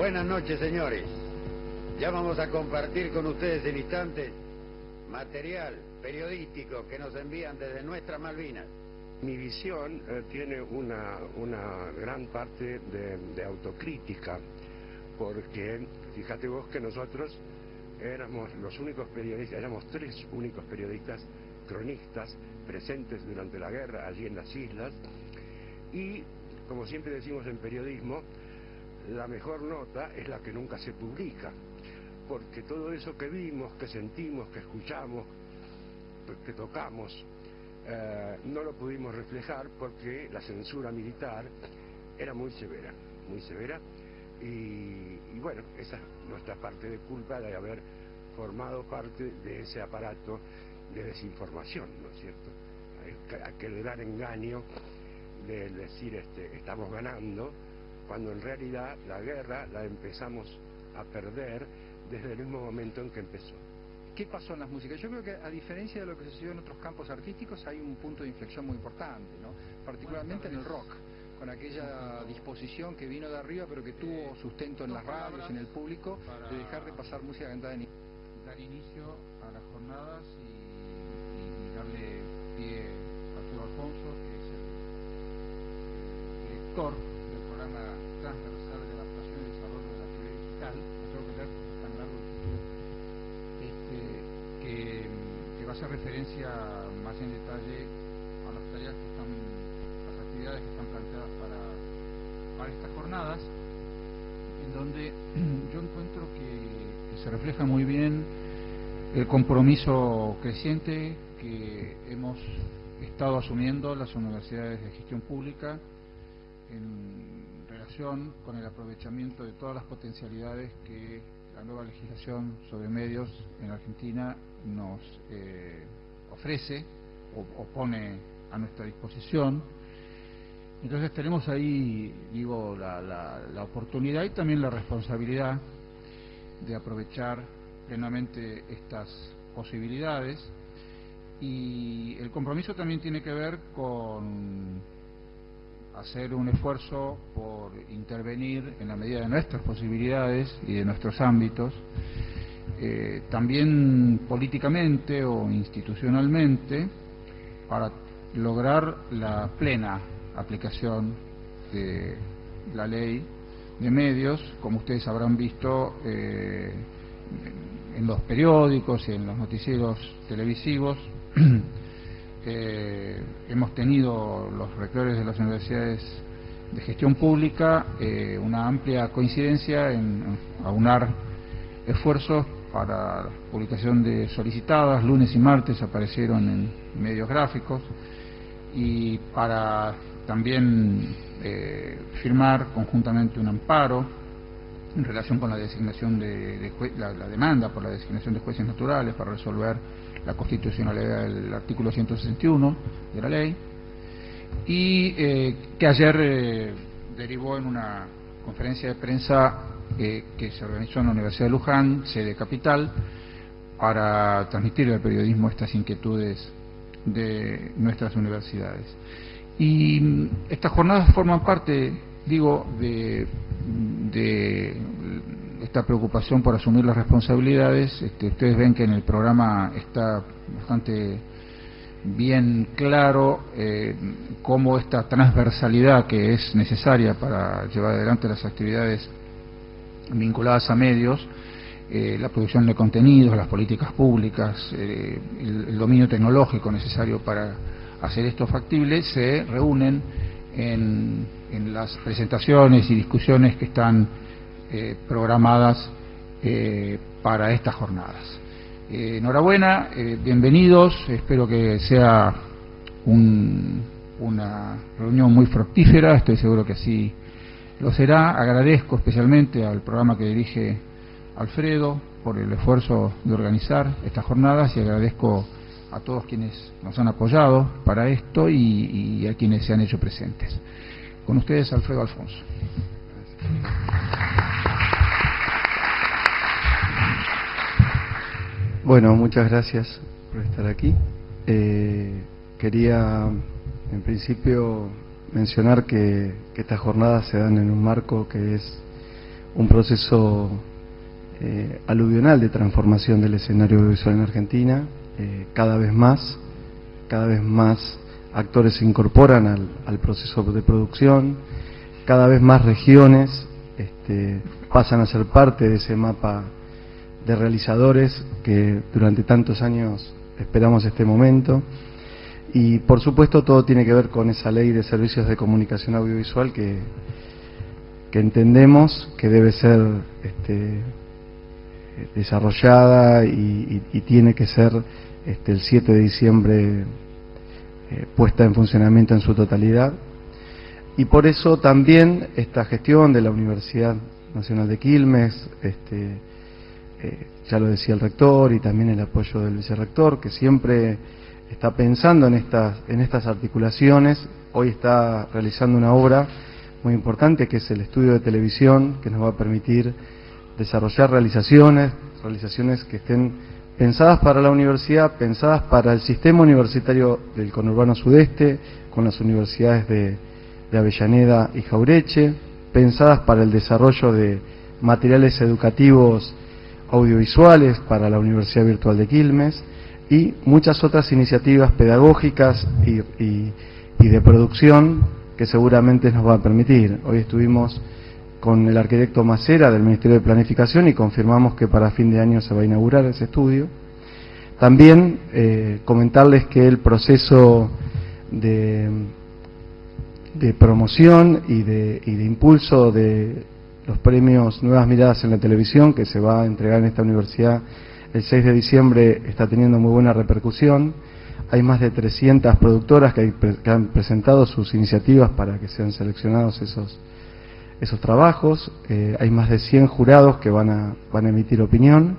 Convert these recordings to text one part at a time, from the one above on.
Buenas noches, señores. Ya vamos a compartir con ustedes en instantes material periodístico que nos envían desde nuestras Malvinas. Mi visión eh, tiene una, una, gran parte de, de, autocrítica, porque fíjate vos que nosotros éramos los únicos periodistas, éramos tres únicos periodistas cronistas presentes durante la guerra allí en las islas, y como siempre decimos en periodismo, la mejor nota es la que nunca se publica, porque todo eso que vimos, que sentimos, que escuchamos, que tocamos, eh, no lo pudimos reflejar porque la censura militar era muy severa, muy severa, y, y, bueno, esa es nuestra parte de culpa de haber formado parte de ese aparato de desinformación, ¿no es cierto? Aquel gran engaño de decir este, estamos ganando, cuando en realidad la guerra la empezamos a perder desde el mismo momento en que empezó. ¿Qué pasó en las músicas? Yo creo que a diferencia de lo que sucedió en otros campos artísticos hay un punto de inflexión muy importante, ¿no? particularmente en el rock, con aquella disposición que vino de arriba pero que tuvo sustento en las radios, en el público, de dejar de pasar música cantada en dar inicio a las jornadas y, y darle pie a Arturo Alfonso, que es el, director programa transversal de adaptación y desarrollo de la teoría digital, no tengo que leer es tan largo este, que, va a hacer referencia más en detalle a las tareas que están, las actividades que están planteadas para, para estas jornadas, en donde yo encuentro que, que se refleja muy bien el compromiso creciente que hemos estado asumiendo las universidades de gestión pública en con el aprovechamiento de todas las potencialidades que la nueva legislación sobre medios en Argentina nos eh, ofrece o, pone a nuestra disposición. Entonces tenemos ahí, digo, la oportunidad y también la responsabilidad de aprovechar plenamente estas posibilidades y el compromiso también tiene que ver con hacer un esfuerzo por intervenir en la medida de nuestras posibilidades y de nuestros ámbitos, eh, también políticamente o institucionalmente, para lograr la plena aplicación de la ley de medios, como ustedes habrán visto eh, en los periódicos y en los noticieros televisivos. eh, hemos tenido los rectores de las universidades de gestión pública eh, una amplia coincidencia en aunar esfuerzos para la publicación de solicitadas, lunes y martes aparecieron en medios gráficos. Y para también eh, firmar conjuntamente un amparo en relación con la designación de, la, demanda por la designación de jueces naturales para resolver la constitucionalidad del artículo 161 de la ley y eh, que ayer eh, derivó en una conferencia de prensa eh, que se organizó en la Universidad de Luján, sede capital, para transmitir al periodismo estas inquietudes de nuestras universidades. Y mm, estas jornadas forman parte, digo, de de esta preocupación por asumir las responsabilidades. Este, ustedes ven que en el programa está bastante bien claro eh, cómo esta transversalidad que es necesaria para llevar adelante las actividades vinculadas a medios, eh, la producción de contenidos, las políticas públicas, eh, el, dominio tecnológico necesario para hacer esto factible, se reúnen en, en las presentaciones y discusiones que están eh, programadas eh, para estas jornadas. Eh, enhorabuena, bienvenidos, espero que sea un, una reunión muy fructífera, estoy seguro que así lo será. Agradezco especialmente al programa que dirige Alfredo por el esfuerzo de organizar estas jornadas y agradezco a todos quienes nos han apoyado para esto y, y a quienes se han hecho presentes. Con ustedes, Alfredo Alfonso. Bueno, muchas gracias por estar aquí. Eh, quería, en principio, mencionar que, estas jornadas se dan en un marco que es un proceso eh, aluvional de transformación del escenario audiovisual en Argentina, eh, cada vez más, cada vez más actores se incorporan al, proceso de producción, cada vez más regiones este, pasan a ser parte de ese mapa de realizadores que durante tantos años esperamos este momento. Y por supuesto todo tiene que ver con esa ley de servicios de comunicación audiovisual que, que entendemos que debe ser este, desarrollada y, tiene que ser este, el 7 de diciembre eh, puesta en funcionamiento en su totalidad. Y por eso también esta gestión de la Universidad Nacional de Quilmes, este, eh, ya lo decía el rector y también el apoyo del vicerrector, que siempre está pensando en estas, en estas articulaciones. Hoy está realizando una obra muy importante que es el estudio de televisión, que nos va a permitir desarrollar realizaciones, realizaciones que estén pensadas para la universidad, pensadas para el sistema universitario del conurbano sudeste, con las universidades de, de Avellaneda y Jaureche, pensadas para el desarrollo de materiales educativos audiovisuales para la Universidad Virtual de Quilmes y muchas otras iniciativas pedagógicas y, de producción que seguramente nos va a permitir. Hoy estuvimos con el arquitecto Macera del Ministerio de Planificación y confirmamos que para fin de año se va a inaugurar ese estudio. También eh, comentarles que el proceso de, de promoción y de, y de impulso de los premios Nuevas Miradas en la Televisión que se va a entregar en esta universidad el 6 de diciembre está teniendo muy buena repercusión. Hay más de 300 productoras que, han presentado sus iniciativas para que sean seleccionados esos, esos trabajos. Eh, hay más de 100 jurados que van a, van a emitir opinión.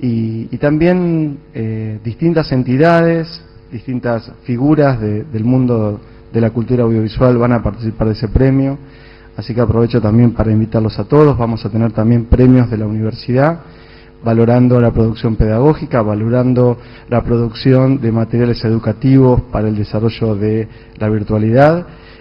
Y, también eh, distintas entidades, distintas figuras del mundo de la cultura audiovisual van a participar de ese premio. Así que aprovecho también para invitarlos a todos. Vamos a tener también premios de la universidad, valorando la producción pedagógica, valorando la producción de materiales educativos para el desarrollo de la virtualidad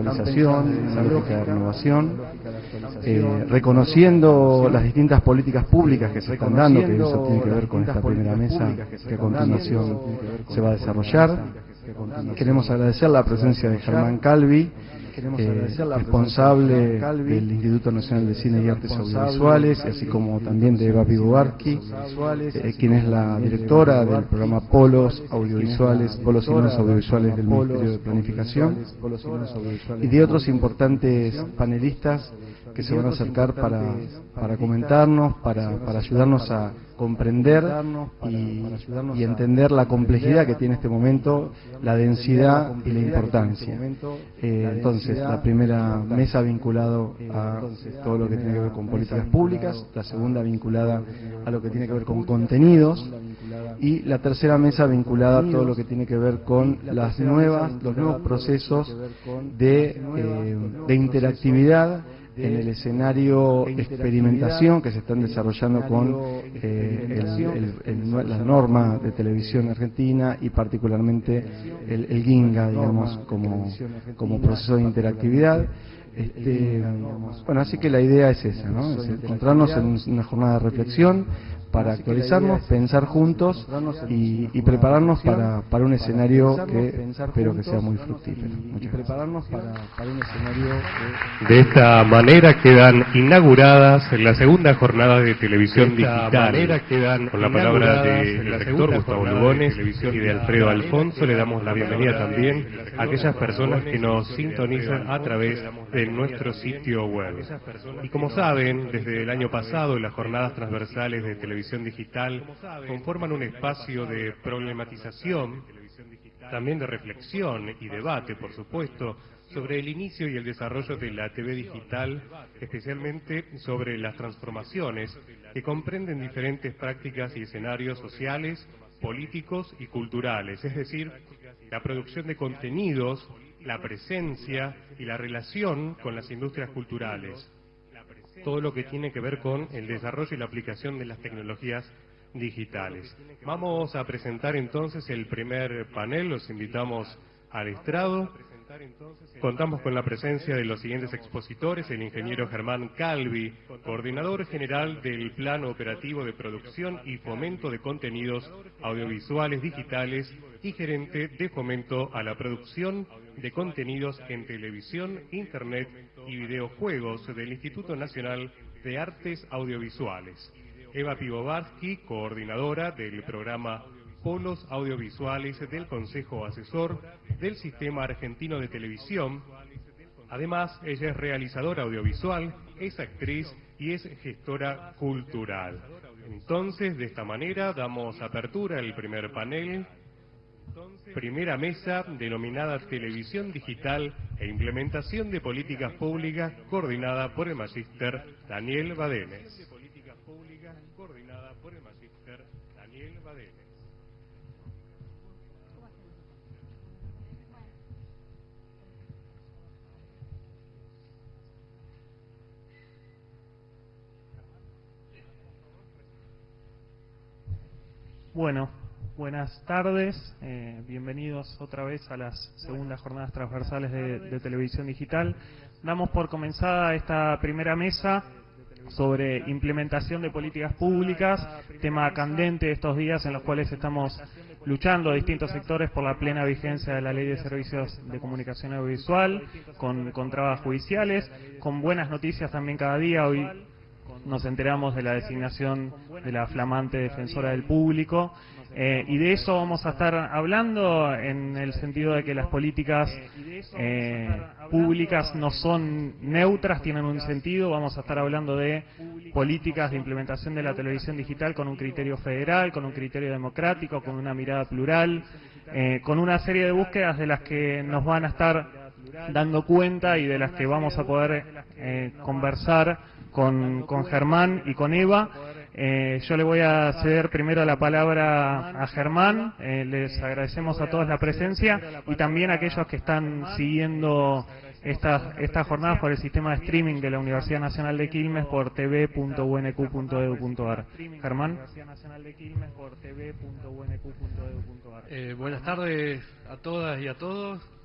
actualización, esa lógica de renovación, eh, reconociendo las distintas políticas públicas que se están dando, que eso tiene que ver con esta primera mesa que a continuación se va a desarrollar. Queremos agradecer la presencia de Germán Calvi, eh, responsable del Instituto Nacional de Cine y Artes Audiovisuales, así como también de Eva Pivovarki, eh, quien es la directora del programa Polos Audiovisuales, Polos y Audiovisuales del Ministerio de Planificación, y de otros importantes panelistas que se van a acercar para, para comentarnos, para, para ayudarnos a comprender y, entender la complejidad que tiene este momento, la densidad y la importancia. Eh, entonces, la primera mesa vinculado a todo lo que tiene que ver con políticas públicas, la segunda vinculada a lo que tiene que ver con contenidos y la tercera mesa vinculada a todo lo que tiene que ver con las nuevas, los nuevos procesos de, eh, de interactividad en el escenario experimentación que se están desarrollando con eh, la norma de televisión argentina y particularmente el, el GINGA, digamos, como, como proceso de interactividad. Este, bueno, así que la idea es esa, ¿no? Es encontrarnos en una jornada de reflexión para actualizarnos, pensar juntos y, prepararnos para, para, un escenario que espero que sea muy fructífero. prepararnos para, un escenario De esta manera quedan inauguradas en la segunda jornada de televisión digital. manera quedan con la palabra del rector Gustavo Lugones y de Alfredo Alfonso. Le damos la bienvenida también a aquellas personas que nos sintonizan a través de nuestro sitio web. Y como saben, desde el año pasado las jornadas transversales de televisión digital conforman un espacio de problematización también de reflexión y debate, por supuesto, sobre el inicio y el desarrollo de la TV digital, especialmente sobre las transformaciones que comprenden diferentes prácticas y escenarios sociales, políticos y culturales, es decir, la producción de contenidos, la presencia y la relación con las industrias culturales. Todo lo que tiene que ver con el desarrollo y la aplicación de las tecnologías digitales. Vamos a presentar entonces el primer panel, los invitamos al estrado. Contamos con la presencia de los siguientes expositores, el ingeniero Germán Calvi, coordinador general del Plan Operativo de Producción y Fomento de Contenidos Audiovisuales Digitales y gerente de fomento a la producción de contenidos en televisión, internet y videojuegos del Instituto Nacional de Artes Audiovisuales. Eva Pivovarsky, coordinadora del programa Polos Audiovisuales del Consejo Asesor del Sistema Argentino de Televisión. Además, ella es realizadora audiovisual, es actriz y es gestora cultural. Entonces, de esta manera, damos apertura al primer panel, primera mesa denominada Televisión Digital e Implementación de Políticas Públicas, coordinada por el magíster Daniel Badenes. Bueno, buenas tardes, eh, bienvenidos otra vez a las segundas jornadas transversales de, televisión digital. Damos por comenzada esta primera mesa sobre implementación de políticas públicas, tema candente de estos días en los cuales estamos luchando distintos sectores por la plena vigencia de la Ley de Servicios de Comunicación Audiovisual, con, con trabas judiciales, con buenas noticias también cada día. Hoy nos enteramos de la designación de la flamante defensora del público eh, y de eso vamos a estar hablando en el sentido de que las políticas eh, públicas no son neutras, tienen un sentido. Vamos a estar hablando de políticas de implementación de la televisión digital con un criterio federal, con un criterio democrático, con una mirada plural, eh, con una serie de búsquedas de las que nos van a estar dando cuenta y de las que vamos a poder conversar con, con Germán y con Eva. Eh, yo le voy a ceder primero la palabra a Germán. Eh, les agradecemos a todos la presencia y también a aquellos que están siguiendo estas estas jornadas por el sistema de streaming de la Universidad Nacional de Quilmes por tv.unq.edu.ar. Germán. Eh, buenas tardes a todas y a todos.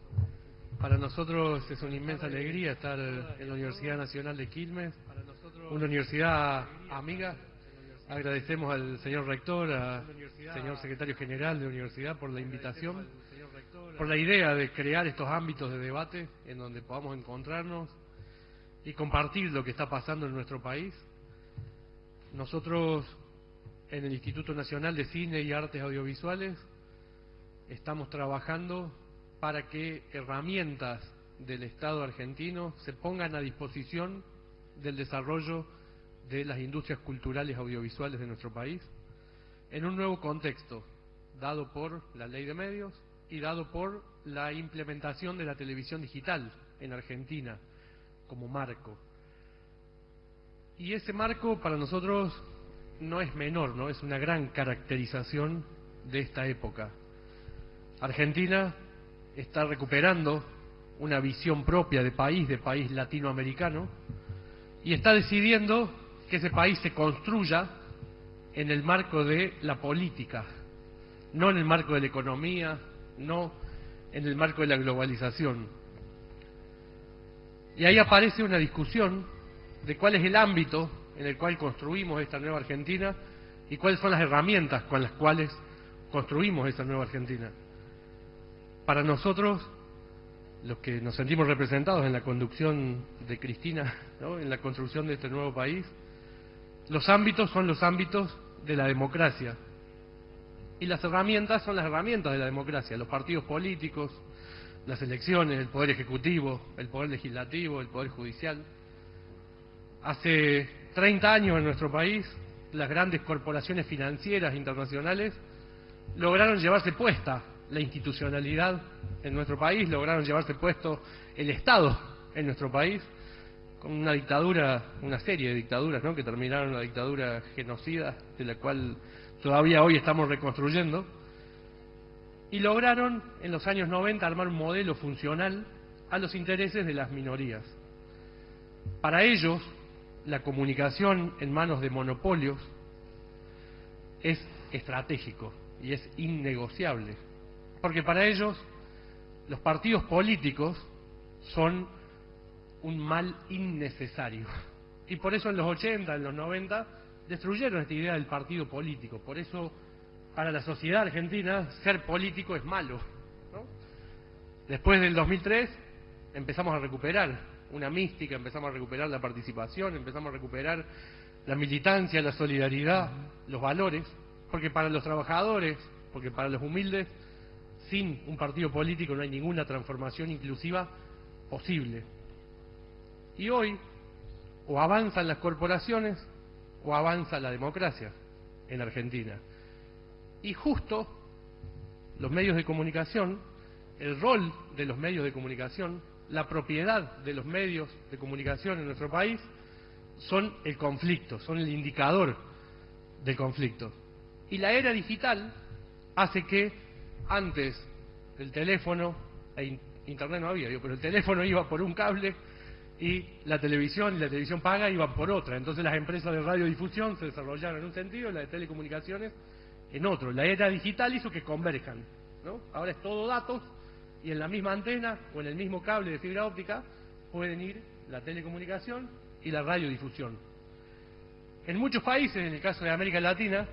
Para nosotros es una inmensa alegría estar en la Universidad Nacional de Quilmes una universidad amiga. Agradecemos al señor rector, al señor secretario general de la universidad por la invitación, por la idea de crear estos ámbitos de debate en donde podamos encontrarnos y compartir lo que está pasando en nuestro país. Nosotros en el Instituto Nacional de Cine y Artes Audiovisuales estamos trabajando para que herramientas del Estado argentino se pongan a disposición del desarrollo de las industrias culturales audiovisuales de nuestro país en un nuevo contexto dado por la ley de medios y dado por la implementación de la televisión digital en Argentina como marco. Y ese marco para nosotros no es menor, ¿no? Es una gran caracterización de esta época. Argentina está recuperando una visión propia de país, de país latinoamericano, y está decidiendo que ese país se construya en el marco de la política, no en el marco de la economía, no en el marco de la globalización. Y ahí aparece una discusión de cuál es el ámbito en el cual construimos esta nueva Argentina y cuáles son las herramientas con las cuales construimos esta nueva Argentina. Para nosotros los que nos sentimos representados en la conducción de Cristina, en la construcción de este nuevo país, los ámbitos son los ámbitos de la democracia. Y las herramientas son las herramientas de la democracia, los partidos políticos, las elecciones, el poder ejecutivo, el poder legislativo, el poder judicial. Hace 30 años en nuestro país, las grandes corporaciones financieras internacionales lograron llevarse puesta la institucionalidad en nuestro país, lograron llevarse puesto el Estado en nuestro país, con una dictadura, una serie de dictaduras, que terminaron la dictadura genocida, de la cual todavía hoy estamos reconstruyendo, y lograron en los años 90 armar un modelo funcional a los intereses de las minorías. Para ellos, la comunicación en manos de monopolios es estratégico y es innegociable, porque para ellos los partidos políticos son un mal innecesario. Y por eso en los 80, en los 90, destruyeron esta idea del partido político. Por eso, para la sociedad argentina, ser político es malo. Después del 2003, empezamos a recuperar una mística, empezamos a recuperar la participación, empezamos a recuperar la militancia, la solidaridad, los valores, porque para los trabajadores, porque para los humildes, sin un partido político no hay ninguna transformación inclusiva posible. Y hoy, o avanzan las corporaciones, o avanza la democracia en Argentina. Y justo los medios de comunicación, el rol de los medios de comunicación, la propiedad de los medios de comunicación en nuestro país, son el conflicto, son el indicador del conflicto. Y la era digital hace que antes el teléfono, e internet no había, pero el teléfono iba por un cable y la televisión y la televisión paga iban por otra. Entonces las empresas de radiodifusión se desarrollaron en un sentido y las de telecomunicaciones en otro. La era digital hizo que converjan. ¿no? Ahora es todo datos y en la misma antena o en el mismo cable de fibra óptica pueden ir la telecomunicación y la radiodifusión. En muchos países, en el caso de América Latina,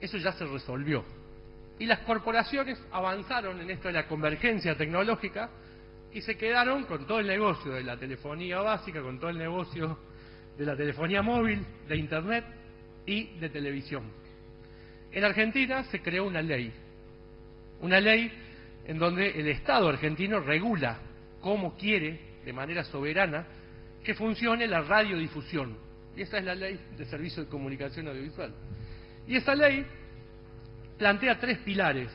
eso ya se resolvió. Y las corporaciones avanzaron en esto de la convergencia tecnológica y se quedaron con todo el negocio de la telefonía básica, con todo el negocio de la telefonía móvil, de Internet y de televisión. En Argentina se creó una ley, una ley en donde el Estado argentino regula cómo quiere, de manera soberana, que funcione la radiodifusión. Y esa es la ley de servicio de comunicación audiovisual. Y esa ley plantea tres pilares.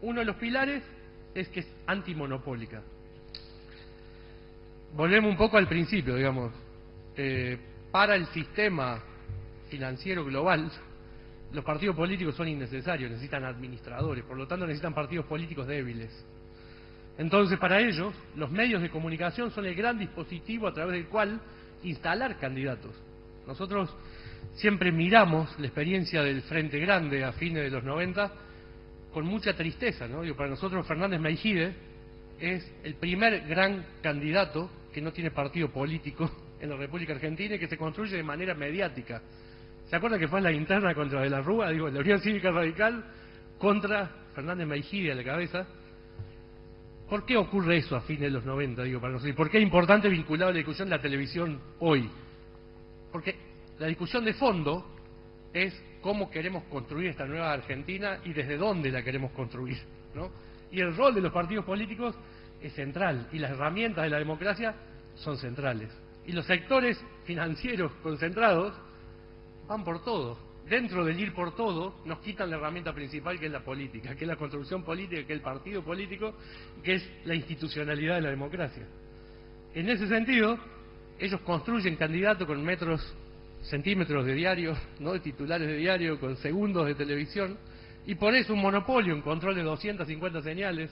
Uno de los pilares es que es antimonopólica volvemos un poco al principio, digamos. Eh, para el sistema financiero global, los partidos políticos son innecesarios, necesitan administradores, por lo tanto necesitan partidos políticos débiles. Entonces, para ellos, los medios de comunicación son el gran dispositivo a través del cual instalar candidatos. Nosotros siempre miramos la experiencia del Frente Grande a fines de los 90 con mucha tristeza, ¿no? para nosotros Fernández Meijide es el primer gran candidato que no tiene partido político en la República Argentina y que se construye de manera mediática. ¿Se acuerdan que fue la interna contra De la Rúa? Digo, la Unión Cívica Radical contra Fernández Meijide a la cabeza. ¿Por qué ocurre eso a fines de los 90, digo, para nosotros? ¿Por qué es importante vincular la discusión de la televisión hoy? Porque la discusión de fondo es cómo queremos construir esta nueva Argentina y desde dónde la queremos construir, ¿no? Y el rol de los partidos políticos es central y las herramientas de la democracia son centrales. Y los sectores financieros concentrados van por todo. Dentro del ir por todo nos quitan la herramienta principal que es la política, que es la construcción política, que es el partido político, que es la institucionalidad de la democracia. En ese sentido, ellos construyen candidatos con metros, centímetros de diario, no de titulares de diario, con segundos de televisión, y por eso un monopolio, un control de 250 señales,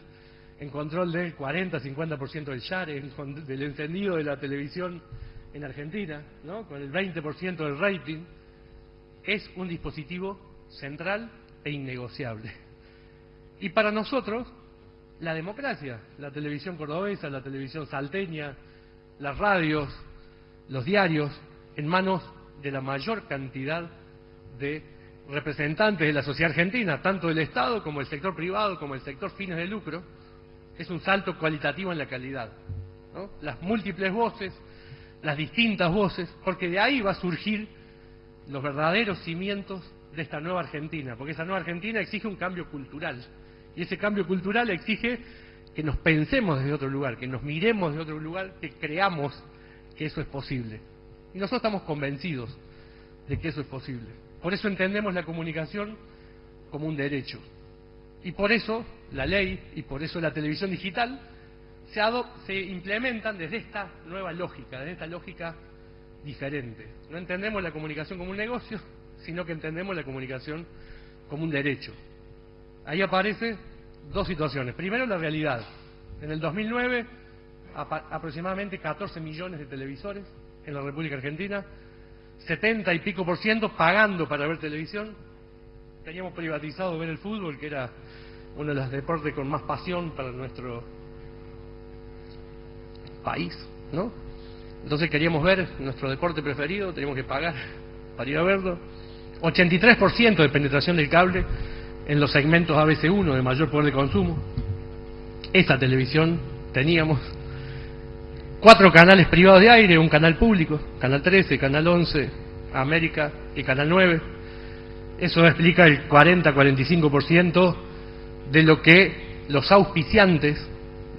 en control del 40-50% del share, del encendido de la televisión en Argentina, ¿no? con el 20% del rating, es un dispositivo central e innegociable. Y para nosotros, la democracia, la televisión cordobesa, la televisión salteña, las radios, los diarios, en manos de la mayor cantidad de representantes de la sociedad argentina, tanto del Estado como el sector privado, como el sector fines de lucro, es un salto cualitativo en la calidad. Las múltiples voces, las distintas voces, porque de ahí va a surgir los verdaderos cimientos de esta nueva Argentina, porque esa nueva Argentina exige un cambio cultural. Y ese cambio cultural exige que nos pensemos desde otro lugar, que nos miremos desde otro lugar, que creamos que eso es posible. Y nosotros estamos convencidos de que eso es posible. Por eso entendemos la comunicación como un derecho. Y por eso la ley y por eso la televisión digital se, se implementan desde esta nueva lógica, desde esta lógica diferente. No entendemos la comunicación como un negocio, sino que entendemos la comunicación como un derecho. Ahí aparecen dos situaciones. Primero, la realidad. En el 2009, aproximadamente 14 millones de televisores en la República Argentina, 70 y pico por ciento pagando para ver televisión. Teníamos privatizado ver el fútbol, que era uno de los deportes con más pasión para nuestro país, ¿no? Entonces queríamos ver nuestro deporte preferido, teníamos que pagar para ir a verlo. 83% de penetración del cable en los segmentos ABC1 de mayor poder de consumo. Esa televisión teníamos cuatro canales privados de aire, un canal público, Canal 13, Canal 11, América y Canal 9. Eso explica el 40-45% de lo que los auspiciantes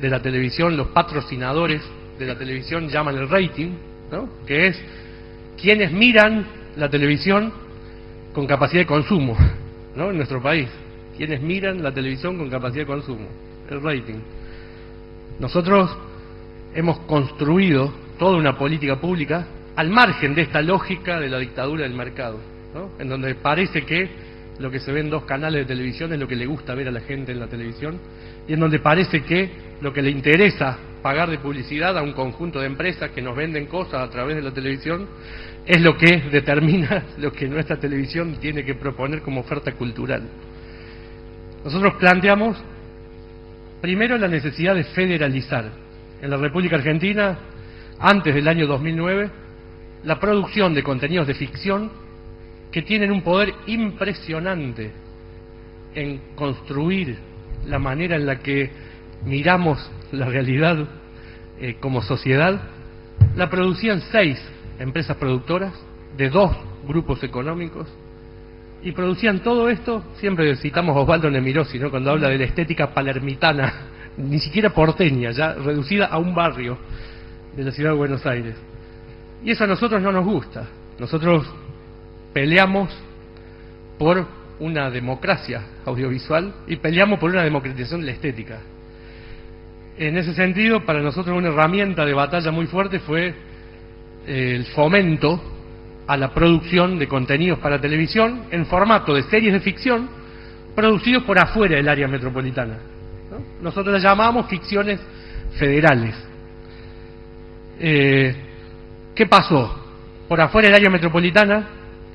de la televisión, los patrocinadores de la televisión llaman el rating, ¿no? que es quienes miran la televisión con capacidad de consumo ¿no? en nuestro país, quienes miran la televisión con capacidad de consumo, el rating. Nosotros hemos construido toda una política pública al margen de esta lógica de la dictadura del mercado, en donde parece que lo que se ve en dos canales de televisión es lo que le gusta ver a la gente en la televisión, y en donde parece que lo que le interesa pagar de publicidad a un conjunto de empresas que nos venden cosas a través de la televisión es lo que determina lo que nuestra televisión tiene que proponer como oferta cultural. Nosotros planteamos primero la necesidad de federalizar. En la República Argentina, antes del año 2009, la producción de contenidos de ficción que tienen un poder impresionante en construir la manera en la que miramos la realidad eh, como sociedad, la producían seis empresas productoras de dos grupos económicos y producían todo esto, siempre citamos Osvaldo Nemirosi, ¿no? cuando habla de la estética palermitana, ni siquiera porteña, ya reducida a un barrio de la ciudad de Buenos Aires. Y eso a nosotros no nos gusta. Nosotros peleamos por una democracia audiovisual y peleamos por una democratización de la estética. En ese sentido, para nosotros una herramienta de batalla muy fuerte fue eh, el fomento a la producción de contenidos para televisión en formato de series de ficción producidos por afuera del área metropolitana. Nosotros las llamamos ficciones federales. Eh, ¿Qué pasó? Por afuera del área metropolitana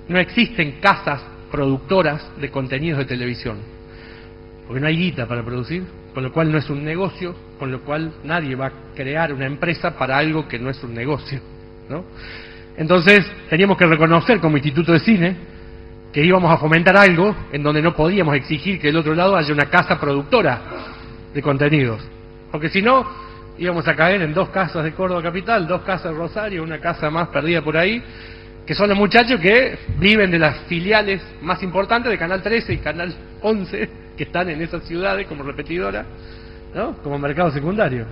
no existen casas productoras de contenidos de televisión, porque no hay guita para producir, con lo cual no es un negocio, con lo cual nadie va a crear una empresa para algo que no es un negocio. Entonces teníamos que reconocer como Instituto de Cine que íbamos a fomentar algo en donde no podíamos exigir que del otro lado haya una casa productora de contenidos, porque si no íbamos a caer en dos casas de Córdoba Capital, dos casas de Rosario, una casa más perdida por ahí, que son los muchachos que viven de las filiales más importantes de Canal 13 y Canal 11, que están en esas ciudades como repetidora, ¿no? como mercado secundario.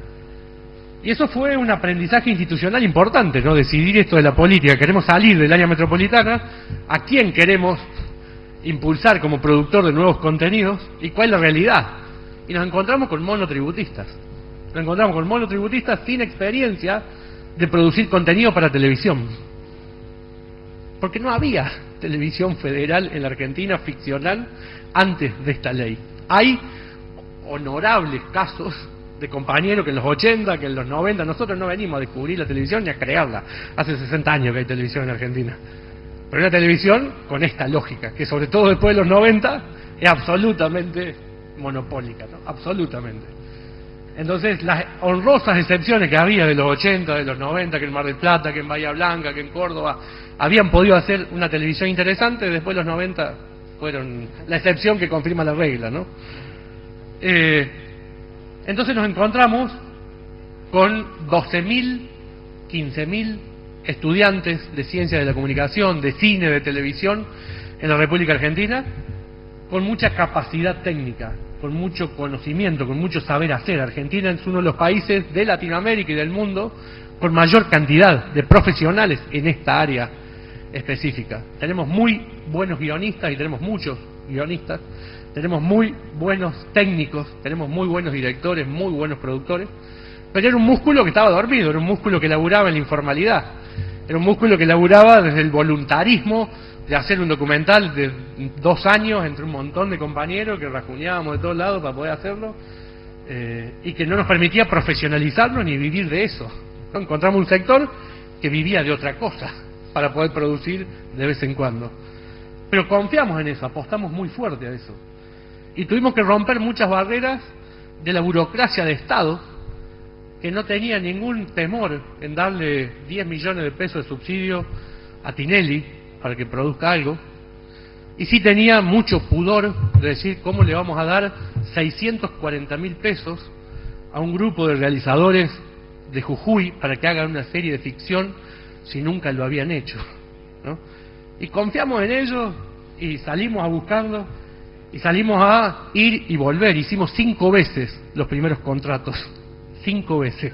Y eso fue un aprendizaje institucional importante, ¿no? Decidir esto de la política. Queremos salir del área metropolitana, a quién queremos impulsar como productor de nuevos contenidos y cuál es la realidad. Y nos encontramos con monotributistas. Nos encontramos con monotributistas sin experiencia de producir contenido para televisión porque no había televisión federal en la Argentina ficcional antes de esta ley. Hay honorables casos de compañeros que en los 80, que en los 90, nosotros no venimos a descubrir la televisión ni a crearla. Hace 60 años que hay televisión en Argentina. Pero una televisión con esta lógica, que sobre todo después de los 90 es absolutamente monopólica, ¿no? Absolutamente. Entonces, las honrosas excepciones que había de los 80, de los 90, que en Mar del Plata, que en Bahía Blanca, que en Córdoba, habían podido hacer una televisión interesante, después los 90 fueron la excepción que confirma la regla, ¿no? Eh, entonces nos encontramos con 12.000, 15.000 estudiantes de ciencia de la comunicación, de cine, de televisión en la República Argentina, con mucha capacidad técnica, con mucho conocimiento, con mucho saber hacer. Argentina es uno de los países de Latinoamérica y del mundo con mayor cantidad de profesionales en esta área específica. Tenemos muy buenos guionistas y tenemos muchos guionistas, tenemos muy buenos técnicos, tenemos muy buenos directores, muy buenos productores, pero era un músculo que estaba dormido, era un músculo que laburaba en la informalidad, era un músculo que laburaba desde el voluntarismo de hacer un documental de dos años entre un montón de compañeros que rajuñábamos de todos lados para poder hacerlo, eh, y que no nos permitía profesionalizarnos ni vivir de eso. Encontramos un sector que vivía de otra cosa para poder producir de vez en cuando. Pero confiamos en eso, apostamos muy fuerte a eso. Y tuvimos que romper muchas barreras de la burocracia de Estado, que no tenía ningún temor en darle 10 millones de pesos de subsidio a Tinelli para que produzca algo, y sí tenía mucho pudor de decir cómo le vamos a dar 640 mil pesos a un grupo de realizadores de Jujuy para que hagan una serie de ficción si nunca lo habían hecho. Y confiamos en ellos y salimos a buscarlo y salimos a ir y volver. Hicimos cinco veces los primeros contratos, cinco veces.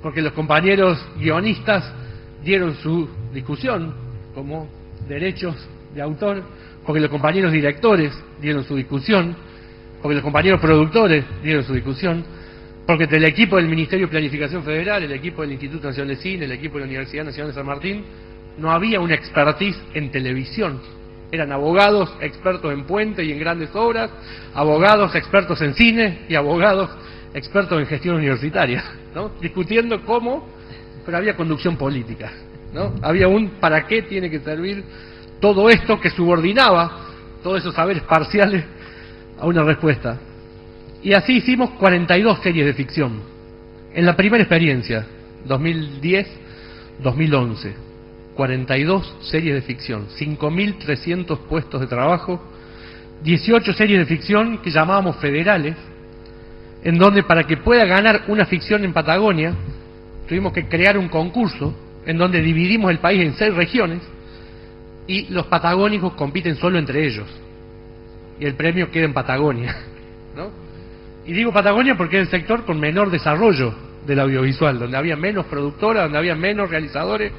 Porque los compañeros guionistas dieron su discusión como derechos de autor, porque los compañeros directores dieron su discusión, porque los compañeros productores dieron su discusión, porque el equipo del Ministerio de Planificación Federal, el equipo del Instituto Nacional de Cine, el equipo de la Universidad Nacional de San Martín, no había una expertise en televisión. Eran abogados expertos en puente y en grandes obras, abogados expertos en cine y abogados expertos en gestión universitaria, ¿no? discutiendo cómo, pero había conducción política. ¿No? Había un para qué tiene que servir todo esto que subordinaba todos esos saberes parciales a una respuesta. Y así hicimos 42 series de ficción. En la primera experiencia, 2010-2011, 42 series de ficción, 5.300 puestos de trabajo, 18 series de ficción que llamábamos federales, en donde para que pueda ganar una ficción en Patagonia, tuvimos que crear un concurso en donde dividimos el país en seis regiones y los patagónicos compiten solo entre ellos. Y el premio queda en Patagonia. ¿no? Y digo Patagonia porque es el sector con menor desarrollo del audiovisual, donde había menos productoras, donde había menos realizadores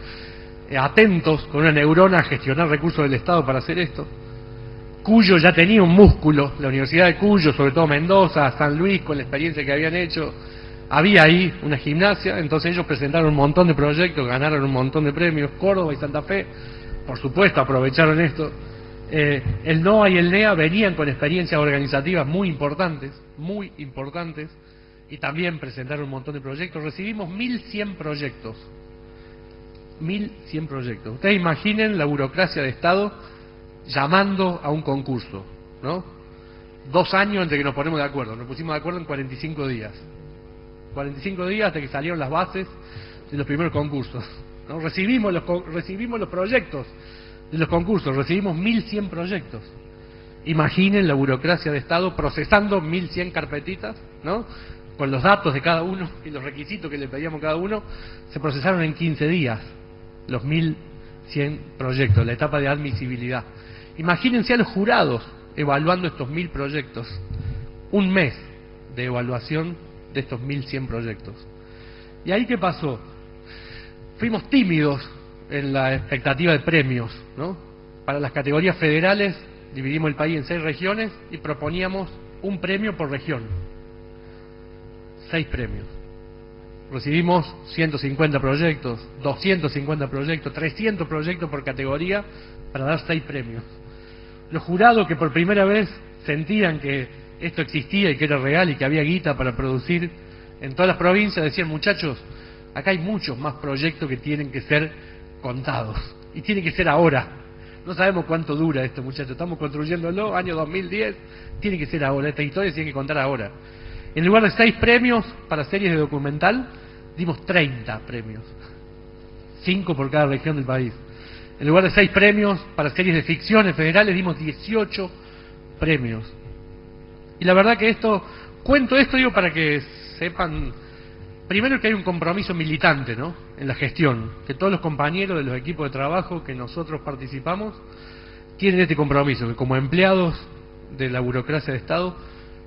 eh, atentos con una neurona a gestionar recursos del Estado para hacer esto. Cuyo ya tenía un músculo, la Universidad de Cuyo, sobre todo Mendoza, San Luis, con la experiencia que habían hecho, había ahí una gimnasia, entonces ellos presentaron un montón de proyectos, ganaron un montón de premios, Córdoba y Santa Fe, por supuesto, aprovecharon esto. Eh, el NOA y el NEA venían con experiencias organizativas muy importantes, muy importantes, y también presentaron un montón de proyectos. Recibimos 1.100 proyectos. 1.100 proyectos. Ustedes imaginen la burocracia de Estado llamando a un concurso, ¿no? Dos años entre que nos ponemos de acuerdo. Nos pusimos de acuerdo en 45 días. 45 días hasta que salieron las bases de los primeros concursos. Recibimos, los, recibimos los proyectos de los concursos, recibimos 1.100 proyectos. Imaginen la burocracia de Estado procesando 1.100 carpetitas, ¿no? Con los datos de cada uno y los requisitos que le pedíamos cada uno, se procesaron en 15 días los 1.100 proyectos, la etapa de admisibilidad. Imagínense a los jurados evaluando estos 1.000 proyectos. Un mes de evaluación de estos 1.100 proyectos. ¿Y ahí qué pasó? fuimos tímidos en la expectativa de premios, ¿no? Para las categorías federales dividimos el país en seis regiones y proponíamos un premio por región. Seis premios. Recibimos 150 proyectos, 250 proyectos, 300 proyectos por categoría para dar seis premios. Los jurados que por primera vez sentían que esto existía y que era real y que había guita para producir en todas las provincias decían, muchachos, Acá hay muchos más proyectos que tienen que ser contados y tiene que ser ahora. No sabemos cuánto dura esto, muchachos. Estamos construyéndolo, año 2010, tiene que ser ahora. Esta historia se tiene que contar ahora. En lugar de seis premios para series de documental, dimos 30 premios. Cinco por cada región del país. En lugar de seis premios para series de ficciones federales, dimos 18 premios. Y la verdad que esto, cuento esto digo para que sepan Primero que hay un compromiso militante ¿no? en la gestión, que todos los compañeros de los equipos de trabajo que nosotros participamos tienen este compromiso, que como empleados de la burocracia de Estado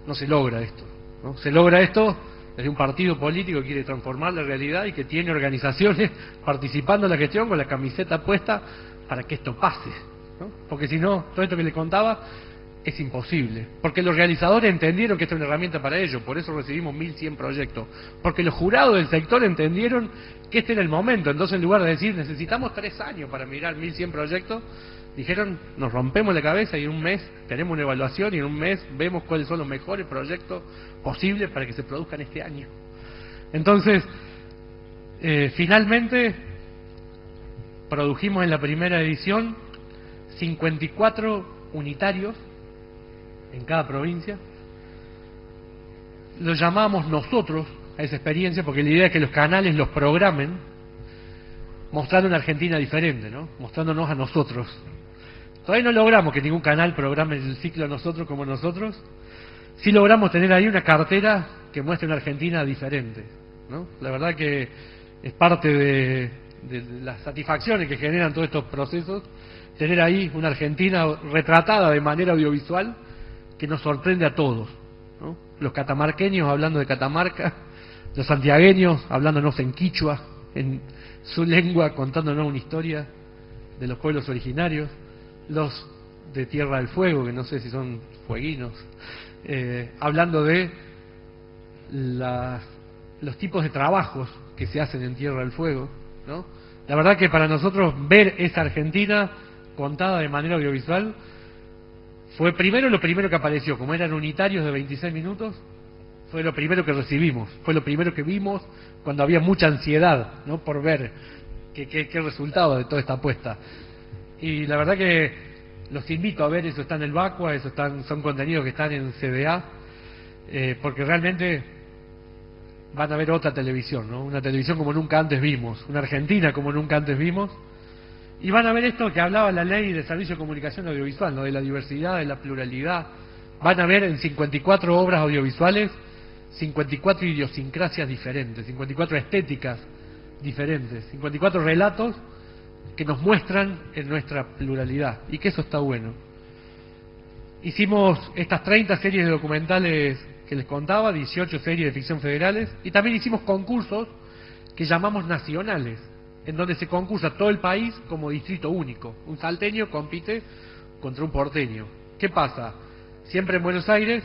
no se logra esto. ¿no? Se logra esto desde un partido político que quiere transformar la realidad y que tiene organizaciones participando en la gestión con la camiseta puesta para que esto pase. Porque si no, todo esto que le contaba es imposible. Porque los realizadores entendieron que esta es una herramienta para ellos, por eso recibimos 1.100 proyectos. Porque los jurados del sector entendieron que este era el momento. Entonces, en lugar de decir, necesitamos tres años para mirar 1.100 proyectos, dijeron, nos rompemos la cabeza y en un mes tenemos una evaluación y en un mes vemos cuáles son los mejores proyectos posibles para que se produzcan este año. Entonces, eh, finalmente, produjimos en la primera edición 54 unitarios en cada provincia. Lo llamamos nosotros a esa experiencia porque la idea es que los canales los programen mostrando una Argentina diferente, ¿no? Mostrándonos a nosotros. Todavía no logramos que ningún canal programe el ciclo a nosotros como nosotros. Sí logramos tener ahí una cartera que muestre una Argentina diferente, ¿no? La verdad que es parte de, de las satisfacciones que generan todos estos procesos, tener ahí una Argentina retratada de manera audiovisual que nos sorprende a todos. ¿no? Los catamarqueños hablando de Catamarca, los santiagueños hablándonos en quichua, en su lengua, contándonos una historia de los pueblos originarios, los de Tierra del Fuego, que no sé si son fueguinos, eh, hablando de los tipos de trabajos que se hacen en Tierra del Fuego. ¿no? La verdad que para nosotros ver esa Argentina contada de manera audiovisual fue primero lo primero que apareció, como eran unitarios de 26 minutos, fue lo primero que recibimos, fue lo primero que vimos cuando había mucha ansiedad ¿no? por ver qué, qué, qué resultado de toda esta apuesta. Y la verdad que los invito a ver, eso está en el Vacua, eso están, son contenidos que están en CDA, eh, porque realmente van a ver otra televisión, ¿no? una televisión como nunca antes vimos, una Argentina como nunca antes vimos, y van a ver esto que hablaba la ley de servicio de comunicación audiovisual, ¿no? de la diversidad, de la pluralidad. Van a ver en 54 obras audiovisuales 54 idiosincrasias diferentes, 54 estéticas diferentes, 54 relatos que nos muestran en nuestra pluralidad y que eso está bueno. Hicimos estas 30 series de documentales que les contaba, 18 series de ficción federales y también hicimos concursos que llamamos nacionales, en donde se concursa todo el país como distrito único. Un salteño compite contra un porteño. ¿Qué pasa? Siempre en Buenos Aires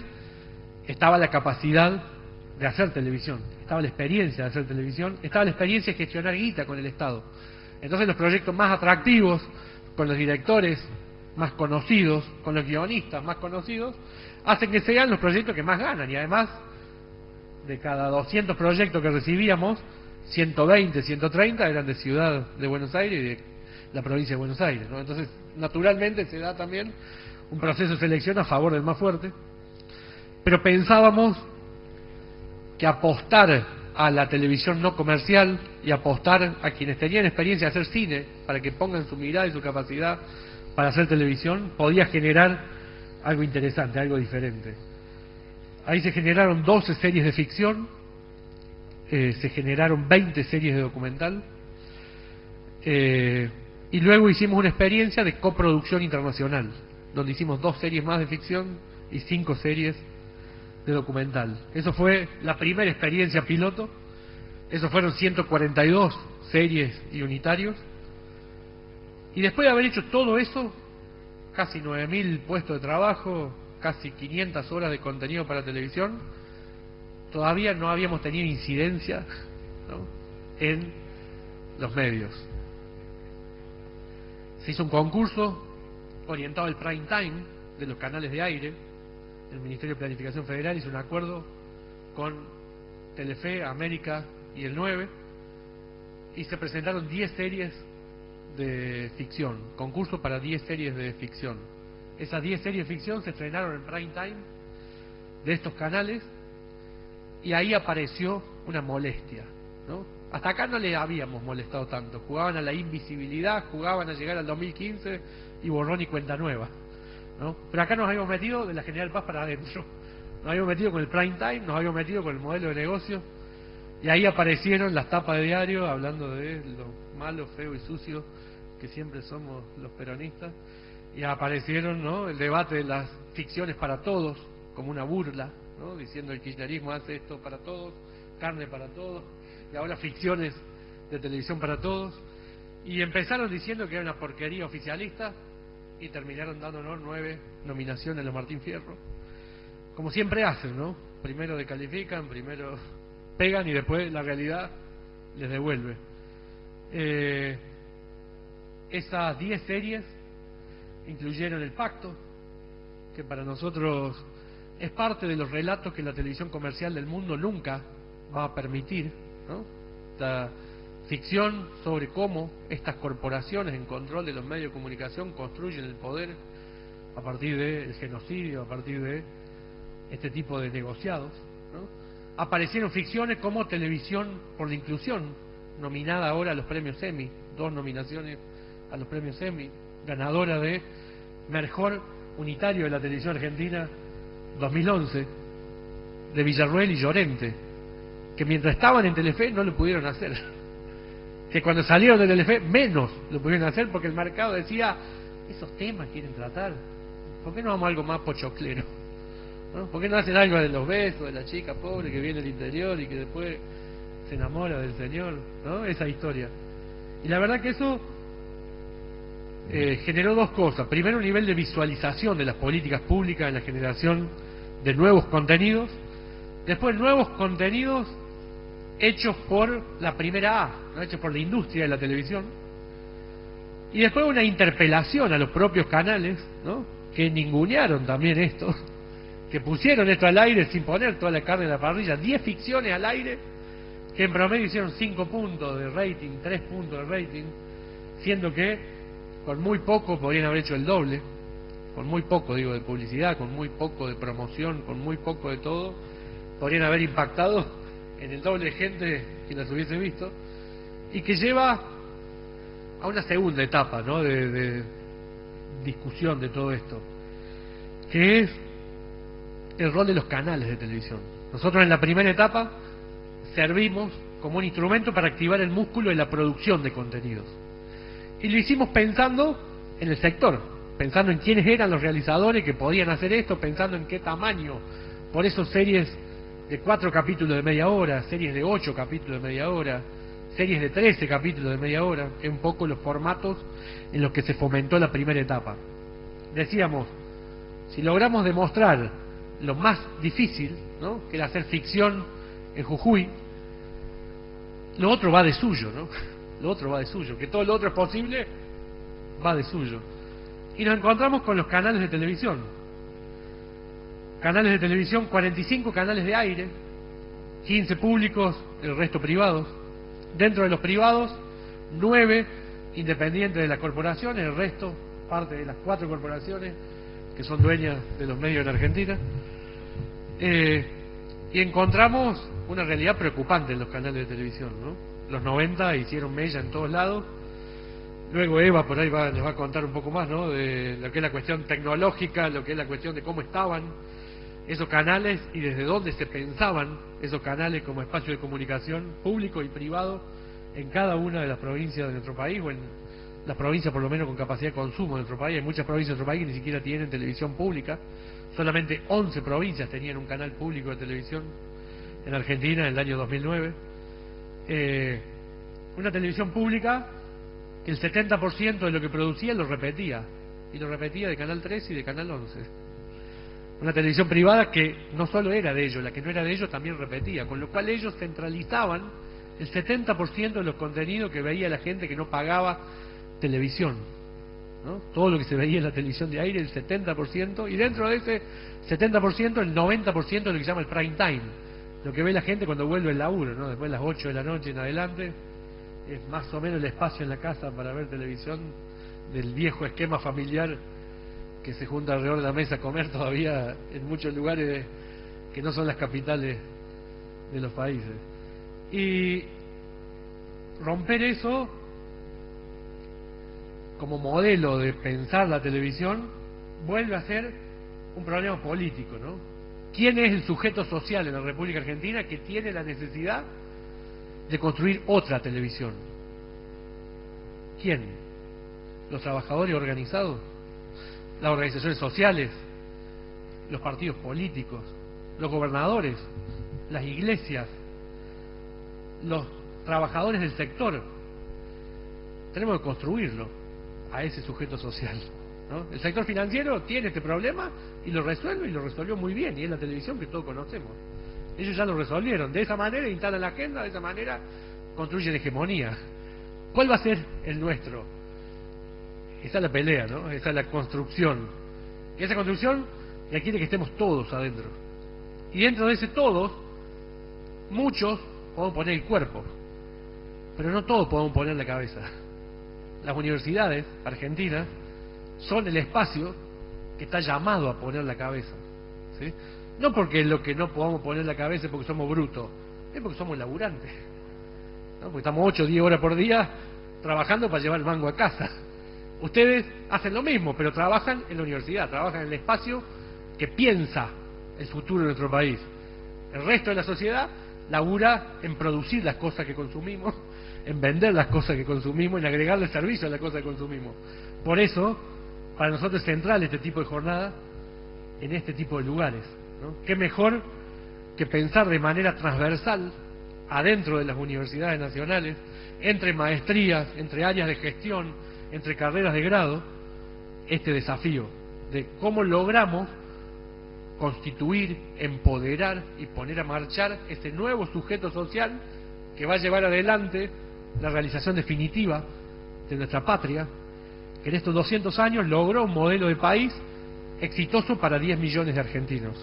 estaba la capacidad de hacer televisión, estaba la experiencia de hacer televisión, estaba la experiencia de gestionar guita con el Estado. Entonces los proyectos más atractivos, con los directores más conocidos, con los guionistas más conocidos, hacen que sean los proyectos que más ganan. Y además, de cada 200 proyectos que recibíamos, 120, 130 eran de Ciudad de Buenos Aires y de la provincia de Buenos Aires. Entonces, naturalmente se da también un proceso de selección a favor del más fuerte. Pero pensábamos que apostar a la televisión no comercial y apostar a quienes tenían experiencia de hacer cine para que pongan su mirada y su capacidad para hacer televisión podía generar algo interesante, algo diferente. Ahí se generaron 12 series de ficción, eh, se generaron 20 series de documental eh, y luego hicimos una experiencia de coproducción internacional, donde hicimos dos series más de ficción y cinco series de documental. Eso fue la primera experiencia piloto. Eso fueron 142 series y unitarios. Y después de haber hecho todo eso, casi 9.000 puestos de trabajo, casi 500 horas de contenido para televisión, todavía no habíamos tenido incidencia en los medios. Se hizo un concurso orientado al prime time de los canales de aire, el Ministerio de Planificación Federal hizo un acuerdo con Telefe, América y el 9 y se presentaron 10 series de ficción, concurso para 10 series de ficción. Esas 10 series de ficción se estrenaron en prime time de estos canales y ahí apareció una molestia, ¿no? Hasta acá no le habíamos molestado tanto, jugaban a la invisibilidad, jugaban a llegar al 2015 y borrón y cuenta nueva. ¿no? Pero acá nos habíamos metido de la General Paz para adentro. Nos habíamos metido con el prime time, nos habíamos metido con el modelo de negocio. Y ahí aparecieron las tapas de diario hablando de lo malo, feo y sucio que siempre somos los peronistas. Y aparecieron ¿no? el debate de las ficciones para todos, como una burla, ¿no? diciendo el kirchnerismo hace esto para todos, carne para todos, y ahora ficciones de televisión para todos. Y empezaron diciendo que era una porquería oficialista, y terminaron dándonos nueve nominaciones a Martín Fierro. Como siempre hacen, ¿no? Primero decalifican, primero pegan y después la realidad les devuelve. Eh, esas diez series incluyeron El Pacto, que para nosotros es parte de los relatos que la televisión comercial del mundo nunca va a permitir, ¿no? La ficción sobre cómo estas corporaciones en control de los medios de comunicación construyen el poder a partir del genocidio, a partir de este tipo de negociados. Aparecieron ficciones como Televisión por la Inclusión, nominada ahora a los premios Emmy, dos nominaciones a los premios Emmy, ganadora de Mejor Unitario de la Televisión Argentina 2011, de Villarruel y Llorente, que mientras estaban en Telefe no lo pudieron hacer. Que cuando salieron de Telefe menos lo pudieron hacer porque el mercado decía, esos temas quieren tratar, ¿por qué no vamos algo más pochoclero? ¿No? ¿Por qué no hacen algo de los besos, de la chica pobre que viene del interior y que después se enamora del Señor? ¿no? Esa historia. Y la verdad que eso eh, generó dos cosas. Primero, un nivel de visualización de las políticas públicas en la generación de nuevos contenidos. Después, nuevos contenidos hechos por la primera A, ¿no? hechos por la industria de la televisión. Y después una interpelación a los propios canales, ¿no? que ningunearon también esto, que pusieron esto al aire sin poner toda la carne en la parrilla, 10 ficciones al aire, que en promedio hicieron 5 puntos de rating, 3 puntos de rating, siendo que con muy poco podrían haber hecho el doble, con muy poco digo de publicidad, con muy poco de promoción, con muy poco de todo, podrían haber impactado en el doble de gente que las hubiese visto, y que lleva a una segunda etapa ¿no? de, de discusión de todo esto, que es el rol de los canales de televisión. Nosotros en la primera etapa servimos como un instrumento para activar el músculo de la producción de contenidos. Y lo hicimos pensando en el sector, pensando en quiénes eran los realizadores que podían hacer esto, pensando en qué tamaño. Por eso series de cuatro capítulos de media hora, series de ocho capítulos de media hora, series de trece capítulos de media hora, es un poco los formatos en los que se fomentó la primera etapa. Decíamos, si logramos demostrar lo más difícil, ¿no? que era hacer ficción en Jujuy, lo otro va de suyo, ¿no? Lo otro va de suyo, que todo lo otro es posible, va de suyo. Y nos encontramos con los canales de televisión. Canales de televisión, 45 canales de aire, 15 públicos, el resto privados. Dentro de los privados, 9 independientes de las corporaciones, el resto parte de las cuatro corporaciones que son dueñas de los medios en Argentina. Eh, y encontramos una realidad preocupante en los canales de televisión. ¿no? Los 90 hicieron mella en todos lados. Luego Eva por ahí va, les va a contar un poco más ¿no? de lo que es la cuestión tecnológica, lo que es la cuestión de cómo estaban esos canales y desde dónde se pensaban esos canales como espacio de comunicación público y privado en cada una de las provincias de nuestro país o en las provincias por lo menos con capacidad de consumo de nuestro país. Hay muchas provincias de nuestro país que ni siquiera tienen televisión pública. Solamente 11 provincias tenían un canal público de televisión en Argentina en el año 2009. Eh, una televisión pública que el 70% de lo que producía lo repetía. Y lo repetía de Canal 3 y de Canal 11. Una televisión privada que no solo era de ellos, la que no era de ellos también repetía. Con lo cual ellos centralizaban el 70% de los contenidos que veía la gente que no pagaba televisión. ¿no? Todo lo que se veía en la televisión de aire, el 70%, y dentro de ese 70%, el 90% de lo que se llama el prime time, lo que ve la gente cuando vuelve el laburo, ¿no? después de las 8 de la noche en adelante, es más o menos el espacio en la casa para ver televisión del viejo esquema familiar que se junta alrededor de la mesa a comer todavía en muchos lugares que no son las capitales de los países. Y romper eso como modelo de pensar la televisión vuelve a ser un problema político, ¿no? ¿Quién es el sujeto social en la República Argentina que tiene la necesidad de construir otra televisión? ¿Quién? ¿Los trabajadores organizados? ¿Las organizaciones sociales? ¿Los partidos políticos? ¿Los gobernadores? ¿Las iglesias? ¿Los trabajadores del sector? Tenemos que construirlo a ese sujeto social. El sector financiero tiene este problema y lo resuelve y lo resolvió muy bien, y es la televisión que todos conocemos. Ellos ya lo resolvieron. De esa manera instalan la agenda, de esa manera construyen hegemonía. ¿Cuál va a ser el nuestro? Esa es la pelea, ¿no? Esa es la construcción. Y esa construcción requiere que estemos todos adentro. Y dentro de ese todos, muchos podemos poner el cuerpo, pero no todos podemos poner la cabeza. Las universidades argentinas son el espacio que está llamado a poner la cabeza. ¿sí? No porque lo que no podamos poner la cabeza es porque somos brutos, es porque somos laburantes. Porque estamos 8 o 10 horas por día trabajando para llevar el mango a casa. Ustedes hacen lo mismo, pero trabajan en la universidad, trabajan en el espacio que piensa el futuro de nuestro país. El resto de la sociedad labura en producir las cosas que consumimos, en vender las cosas que consumimos, en agregarle servicio a las cosas que consumimos. Por eso, para nosotros es central este tipo de jornada en este tipo de lugares. ¿Qué mejor que pensar de manera transversal adentro de las universidades nacionales, entre maestrías, entre áreas de gestión, entre carreras de grado, este desafío de cómo logramos constituir, empoderar y poner a marchar este nuevo sujeto social que va a llevar adelante la realización definitiva de nuestra patria, que en estos 200 años logró un modelo de país exitoso para 10 millones de argentinos,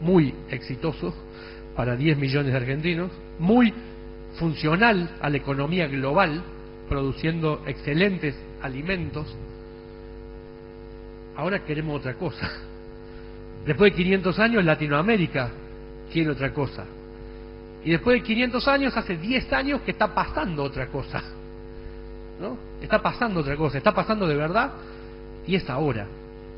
muy exitoso para 10 millones de argentinos, muy funcional a la economía global, produciendo excelentes alimentos. Ahora queremos otra cosa. Después de 500 años Latinoamérica quiere otra cosa. Y después de 500 años, hace 10 años que está pasando otra cosa. ¿No? Está pasando otra cosa, está pasando de verdad y es ahora.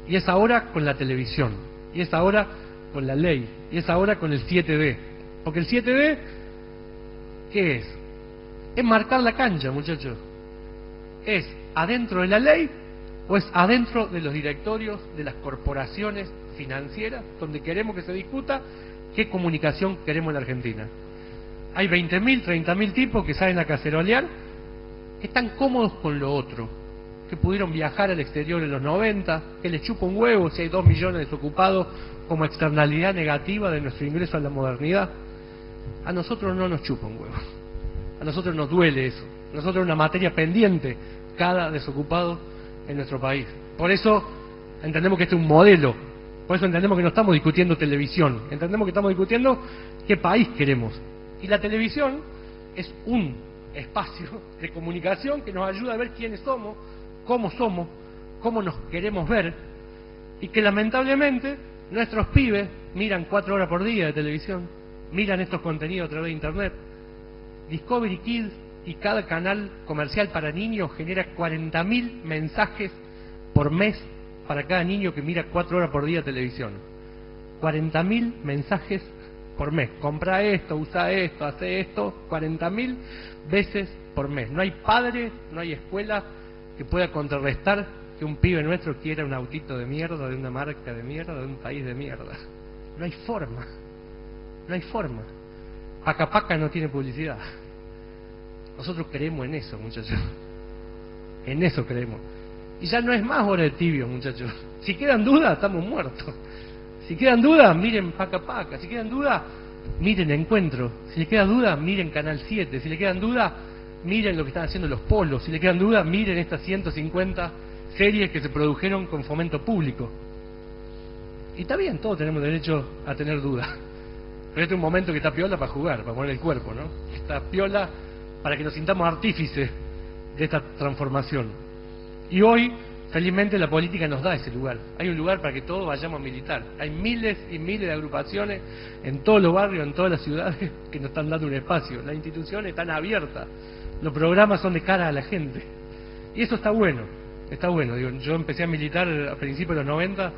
Y es ahora con la televisión. Y es ahora con la ley. Y es ahora con el 7D. Porque el 7D, ¿qué es? Es marcar la cancha, muchachos. ¿Es adentro de la ley o es adentro de los directorios de las corporaciones financieras donde queremos que se discuta qué comunicación queremos en Argentina? Hay 20.000, 30.000 tipos que salen a cacerolear, están cómodos con lo otro, que pudieron viajar al exterior en los 90, que les chupa un huevo si hay 2 millones de desocupados como externalidad negativa de nuestro ingreso a la modernidad. A nosotros no nos chupa un huevo. A nosotros nos duele eso. A nosotros es una materia pendiente cada desocupado en nuestro país. Por eso entendemos que este es un modelo. Por eso entendemos que no estamos discutiendo televisión. Entendemos que estamos discutiendo qué país queremos. Y la televisión es un espacio de comunicación que nos ayuda a ver quiénes somos, cómo somos, cómo nos queremos ver. Y que lamentablemente nuestros pibes miran cuatro horas por día de televisión, miran estos contenidos a través de Internet. Discovery Kids y cada canal comercial para niños genera 40.000 mensajes por mes para cada niño que mira cuatro horas por día televisión. 40.000 mensajes por mes. Compra esto, usa esto, hace esto, 40.000 veces por mes. No hay padre, no hay escuela que pueda contrarrestar que un pibe nuestro quiera un autito de mierda, de una marca de mierda, de un país de mierda. No hay forma. No hay forma. Paca Paca no tiene publicidad. Nosotros creemos en eso, muchachos. En eso creemos. Y ya no es más hora de tibio, muchachos. Si quedan dudas, estamos muertos. Si quedan dudas, miren Paca Paca. Si quedan dudas, miren Encuentro. Si le quedan dudas, miren Canal 7. Si le quedan dudas, miren lo que están haciendo los polos. Si le quedan dudas, miren estas 150 series que se produjeron con fomento público. Y está bien, todos tenemos derecho a tener dudas. Pero este es un momento que está piola para jugar, para poner el cuerpo, ¿no? Está piola para que nos sintamos artífices de esta transformación. Y hoy, felizmente, la política nos da ese lugar. Hay un lugar para que todos vayamos a militar. Hay miles y miles de agrupaciones en todos los barrios, en todas las ciudades, que nos están dando un espacio. Las instituciones están abiertas. Los programas son de cara a la gente. Y eso está bueno. Está bueno. Yo empecé a militar a principios de los 90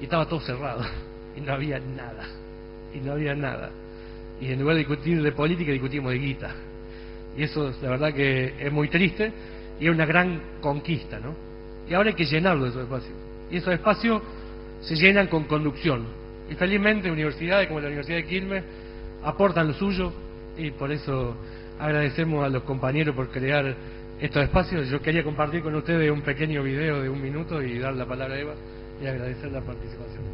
y estaba todo cerrado. Y no había nada. Y no había nada. Y en lugar de discutir de política, discutimos de guita. Y eso, la verdad, que es muy triste y es una gran conquista, ¿no? Y ahora hay que llenarlo de esos espacios. Y esos espacios se llenan con conducción. Y felizmente universidades como la Universidad de Quilmes aportan lo suyo y por eso agradecemos a los compañeros por crear estos espacios. Yo quería compartir con ustedes un pequeño video de un minuto y dar la palabra a Eva y agradecer la participación.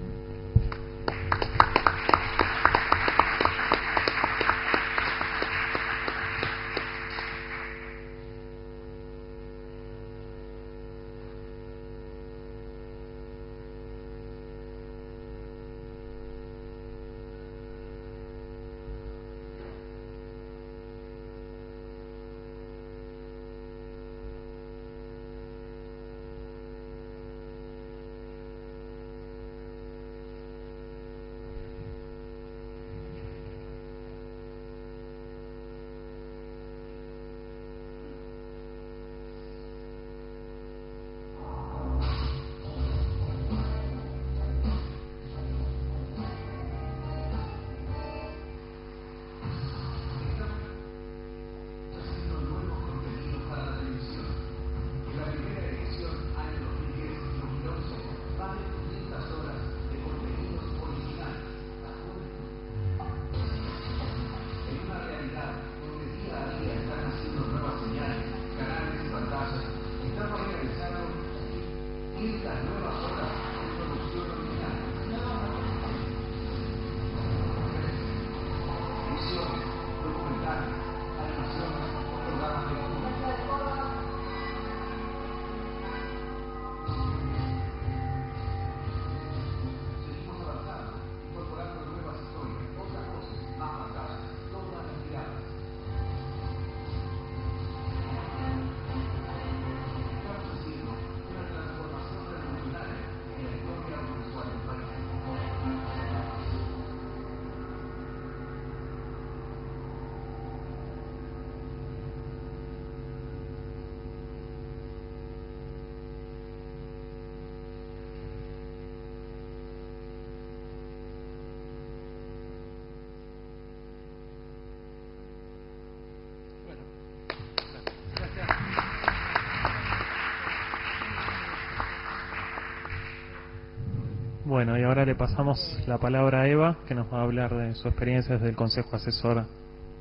Bueno, y ahora le pasamos la palabra a Eva, que nos va a hablar de su experiencia desde el Consejo Asesor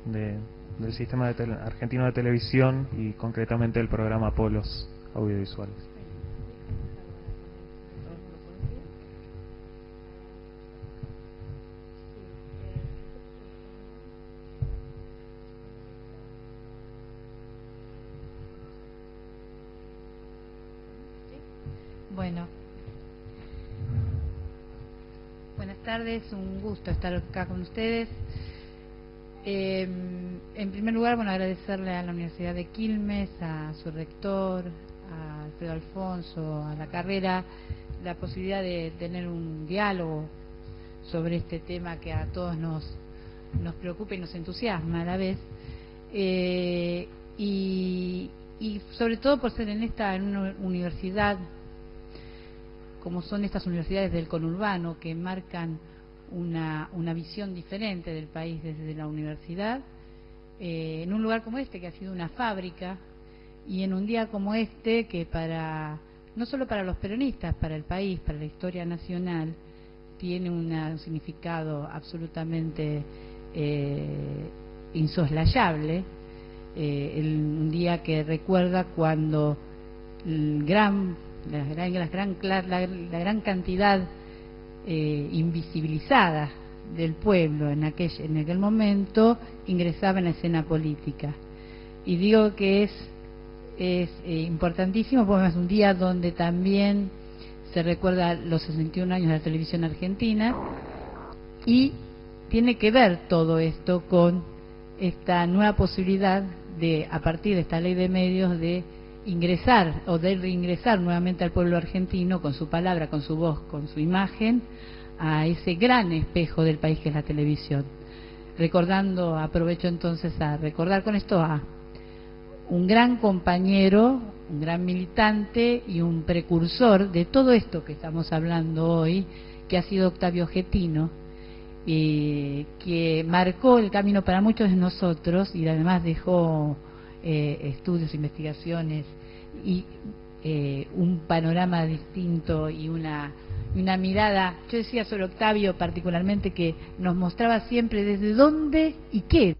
del Sistema Argentino de Televisión y concretamente el programa Polos Audiovisuales. es un estar acá con ustedes. Em, en primer lugar, bueno, agradecerle a la Universidad de Quilmes, a su rector, a Alfredo Alfonso, a la carrera, la posibilidad de tener un diálogo sobre este tema que a todos nos, nos preocupa y nos entusiasma a la vez. Eh, y, y sobre todo por ser en esta en una universidad como son estas universidades del conurbano que marcan una, una visión diferente del país desde la universidad, eh, en un lugar como este que ha sido una fábrica y en un día como este que para no solo para los peronistas, para el país, para la historia nacional, tiene un significado absolutamente eh, insoslayable, eh, un día que recuerda cuando la, gran, la, gran, la gran cantidad eh, invisibilizada del pueblo en aquel, en aquel momento ingresaba en la escena política. Y digo que es, eh, importantísimo porque es un día donde también se recuerda los 61 años de la televisión argentina y tiene que ver todo esto con esta nueva posibilidad de, a partir de esta ley de medios, de ingresar o de reingresar nuevamente al pueblo argentino con su palabra, con su voz, con su imagen, a ese gran espejo del país que es la televisión. Recordando, aprovecho entonces a recordar con esto a un gran compañero, un gran militante y un precursor de todo esto que estamos hablando hoy, que ha sido Octavio Getino, y que marcó el camino para muchos de nosotros y además dejó eh, estudios, investigaciones y eh, un panorama distinto y una, una mirada, yo decía sobre Octavio particularmente que nos mostraba siempre desde dónde y qué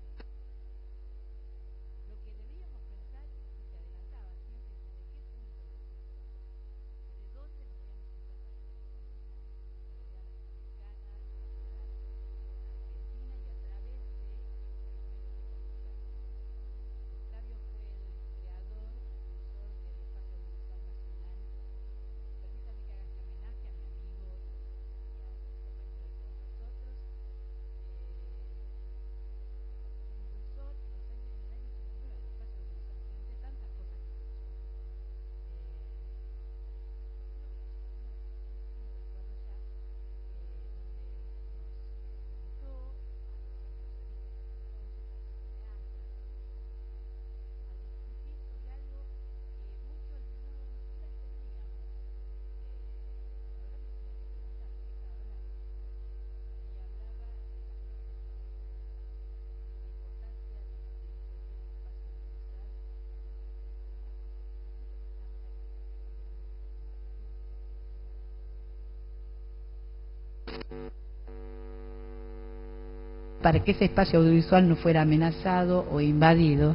para que ese espacio audiovisual no fuera amenazado o invadido.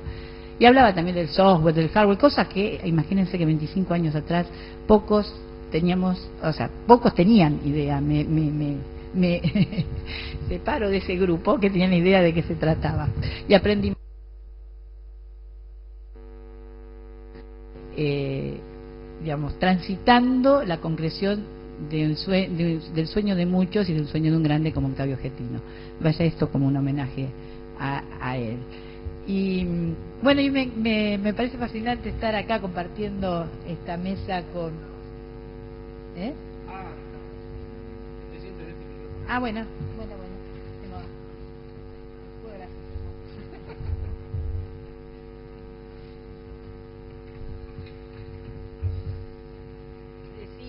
Y hablaba también del software, del hardware, cosas que, imagínense que 25 años atrás, pocos teníamos, o sea, pocos tenían idea. Me, me, me, me separo de ese grupo que tenían idea de qué se trataba. Y aprendí. Eh, digamos, transitando la concreción de un del sueño de muchos y del sueño de un grande como Octavio Getino. Vaya esto como un homenaje a, a él. Y bueno, y me, me, me, parece fascinante estar acá compartiendo esta mesa con... ¿Eh? Ah, bueno, bueno,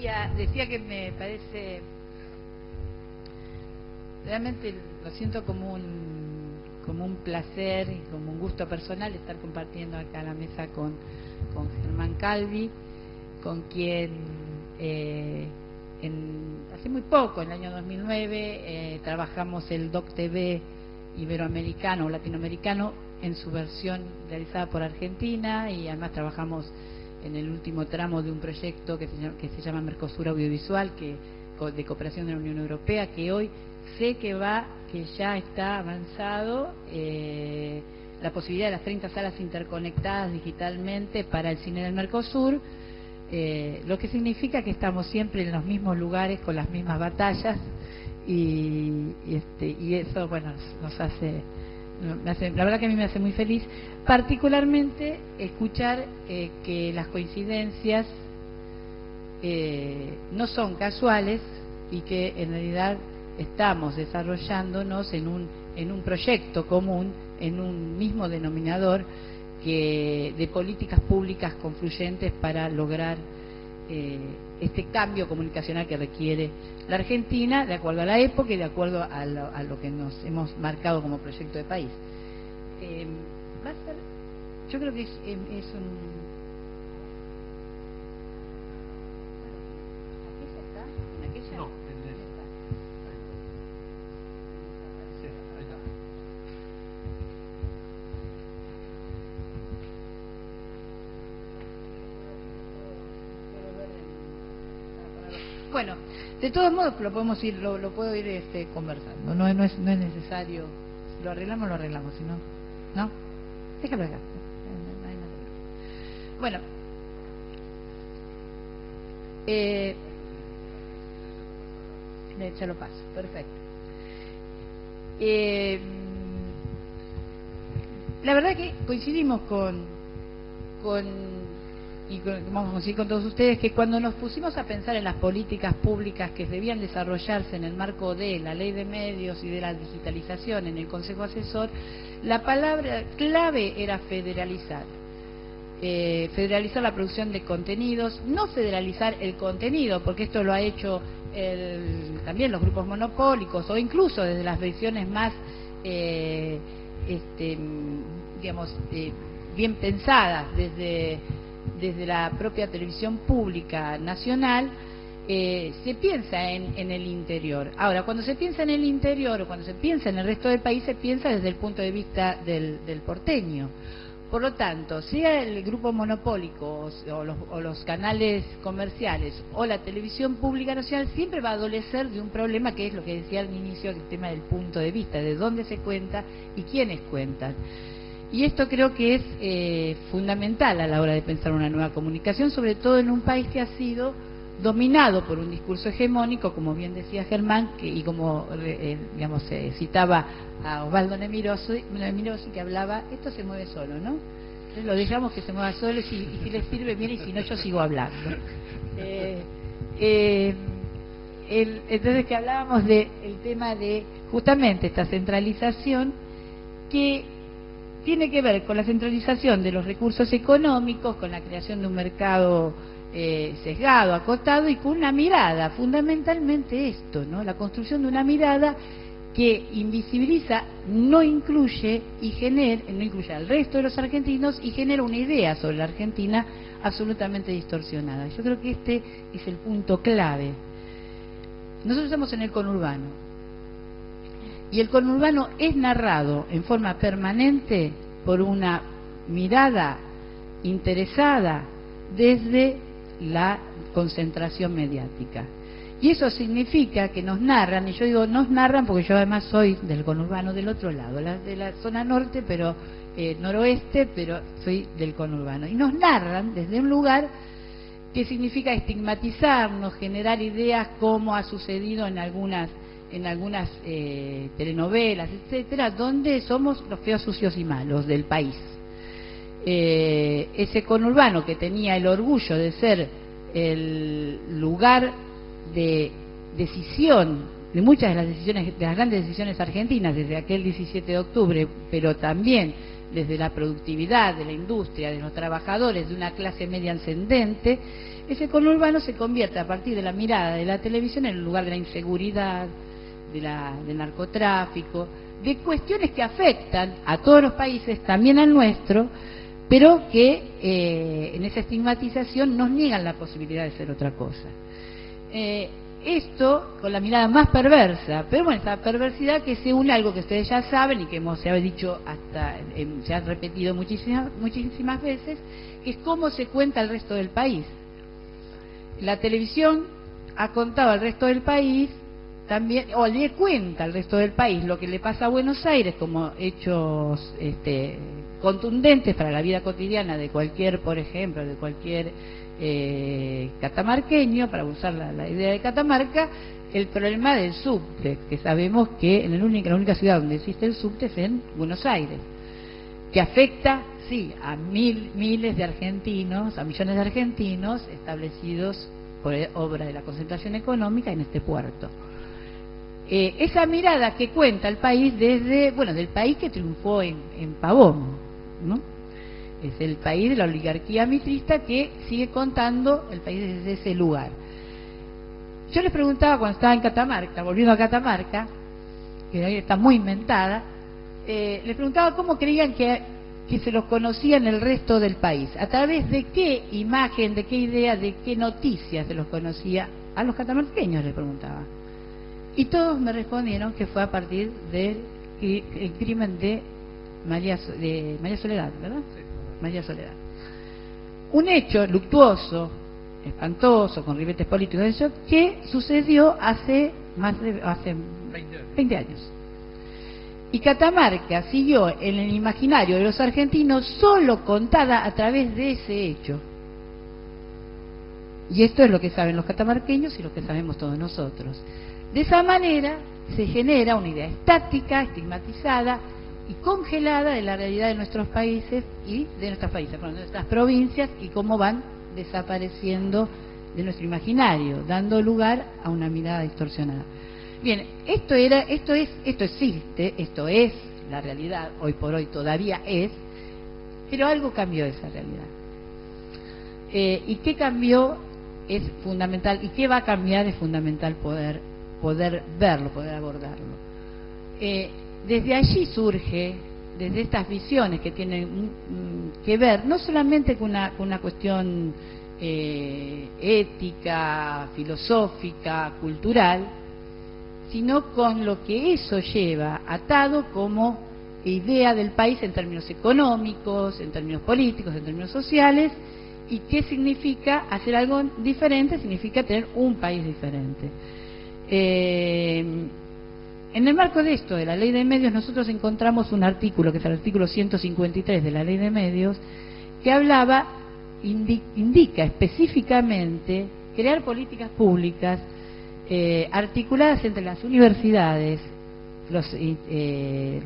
Decía, que me parece realmente lo siento como un como un placer y como un gusto personal estar compartiendo acá la mesa con, con Germán Calvi, con quien eh, hace muy poco, en el año 2009, eh, trabajamos el Doc TV iberoamericano o latinoamericano en su versión realizada por Argentina y además trabajamos en el último tramo de un proyecto que se llama, que se llama Mercosur Audiovisual, que de cooperación de la Unión Europea, que hoy sé que va, que ya está avanzado eh, la posibilidad de las 30 salas interconectadas digitalmente para el cine del Mercosur, eh, lo que significa que estamos siempre en los mismos lugares con las mismas batallas y, este, y eso, bueno, nos hace, la verdad que a mí me hace muy feliz, particularmente escuchar eh, que las coincidencias no son casuales y que en realidad estamos desarrollándonos en un, en un proyecto común, en un mismo denominador que, de políticas públicas confluyentes para lograr eh, este cambio comunicacional que requiere la Argentina, de acuerdo a la época y de acuerdo a lo, que nos hemos marcado como proyecto de país. Eh, yo creo que es, es un de todos modos lo podemos ir, lo, puedo ir este, conversando. No, no, es, no es necesario. Si lo arreglamos, lo arreglamos. Si no, no. Déjalo acá. Bueno. Eh, ya lo paso. Perfecto. Eh, la verdad que coincidimos con y vamos a decir con todos ustedes que cuando nos pusimos a pensar en las políticas públicas que debían desarrollarse en el marco de la ley de medios y de la digitalización en el Consejo Asesor, la palabra clave era federalizar. Eh, federalizar la producción de contenidos, no federalizar el contenido, porque esto lo ha hecho también los grupos monopólicos o incluso desde las versiones más, eh, este, digamos, eh, bien pensadas, desde desde la propia televisión pública nacional, eh, se piensa en, en, el interior. Ahora, cuando se piensa en el interior o cuando se piensa en el resto del país, se piensa desde el punto de vista del, porteño. Por lo tanto, sea el grupo monopólico o los, o los, canales comerciales o la televisión pública nacional, siempre va a adolecer de un problema que es lo que decía al inicio, el tema del punto de vista, de dónde se cuenta y quiénes cuentan. Y esto creo que es eh, fundamental a la hora de pensar una nueva comunicación, sobre todo en un país que ha sido dominado por un discurso hegemónico, como bien decía Germán, que, y como eh, digamos se citaba a Osvaldo Nemirosi, que hablaba, esto se mueve solo, ¿no? Entonces lo dejamos que se mueva solo y si, les sirve bien y si no yo sigo hablando. Eh, entonces que hablábamos del tema de justamente esta centralización que tiene que ver con la centralización de los recursos económicos, con la creación de un mercado eh, sesgado, acotado y con una mirada, fundamentalmente esto, ¿no? La construcción de una mirada que invisibiliza, no incluye y genera, no incluye al resto de los argentinos y genera una idea sobre la Argentina absolutamente distorsionada. Yo creo que este es el punto clave. nosotros estamos en el conurbano. Y el conurbano es narrado en forma permanente por una mirada interesada desde la concentración mediática. Y eso significa que nos narran, y yo digo nos narran porque yo además soy del conurbano del otro lado, de la zona norte, pero eh, noroeste, pero soy del conurbano. Y nos narran desde un lugar que significa estigmatizarnos, generar ideas como ha sucedido en algunas en algunas eh, telenovelas, etcétera, donde somos los feos, sucios y malos del país. Eh, ese conurbano que tenía el orgullo de ser el lugar de decisión de muchas de las decisiones, de las grandes decisiones argentinas desde aquel 17 de octubre, pero también desde la productividad de la industria, de los trabajadores, de una clase media ascendente, ese conurbano se convierte a partir de la mirada de la televisión en el lugar de la inseguridad, de la, narcotráfico, de cuestiones que afectan a todos los países, también al nuestro, pero que eh, en esa estigmatización nos niegan la posibilidad de ser otra cosa. Eh, esto con la mirada más perversa, pero bueno, esa perversidad que se une a algo que ustedes ya saben y que hemos, se ha dicho hasta, se ha repetido muchísimas, muchísimas veces, que es cómo se cuenta el resto del país. La televisión ha contado al resto del país también, o le cuenta al resto del país lo que le pasa a Buenos Aires como hechos este, contundentes para la vida cotidiana de cualquier, por ejemplo, de cualquier eh, catamarqueño, para usar la, idea de Catamarca, el problema del subte, que sabemos que en, la única ciudad donde existe el subte es en Buenos Aires, que afecta, sí, a mil, miles de argentinos, a millones de argentinos establecidos por obra de la concentración económica en este puerto. Eh, esa mirada que cuenta el país desde, bueno, del país que triunfó en, en Pavón, ¿no? Es el país de la oligarquía mitrista que sigue contando el país desde ese lugar. Yo les preguntaba cuando estaba en Catamarca, volviendo a Catamarca, que ahí está muy inventada, eh, les preguntaba cómo creían que, que se los conocía en el resto del país, a través de qué imagen, de qué idea, de qué noticias se los conocía a los catamarqueños, les preguntaba. Y todos me respondieron que fue a partir del crimen de María, de María Soledad, ¿verdad? María Soledad. Un hecho luctuoso, espantoso, con ribetes políticos, eso, que sucedió hace más de hace 20 años. Y Catamarca siguió en el imaginario de los argentinos solo contada a través de ese hecho. Y esto es lo que saben los catamarqueños y lo que sabemos todos nosotros. De esa manera se genera una idea estática, estigmatizada, y congelada de la realidad de nuestros países y de países, de nuestras provincias y cómo van desapareciendo de nuestro imaginario, dando lugar a una mirada distorsionada. Bien, esto era, esto es, esto existe, esto es la realidad, hoy por hoy todavía es, pero algo cambió esa realidad. Eh, y qué cambió es fundamental, y qué va a cambiar es fundamental poder, poder verlo, poder abordarlo. Eh, desde allí surge, desde estas visiones que tienen que ver no solamente con una, una cuestión eh, ética, filosófica, cultural, sino con lo que eso lleva atado como idea del país en términos económicos, en términos políticos, en términos sociales, y qué significa hacer algo diferente, significa tener un país diferente. Eh, en el marco de esto, de la ley de medios, nosotros encontramos un artículo, que es el artículo 153 de la ley de medios, que hablaba, indica específicamente crear políticas públicas eh, articuladas entre las universidades, eh,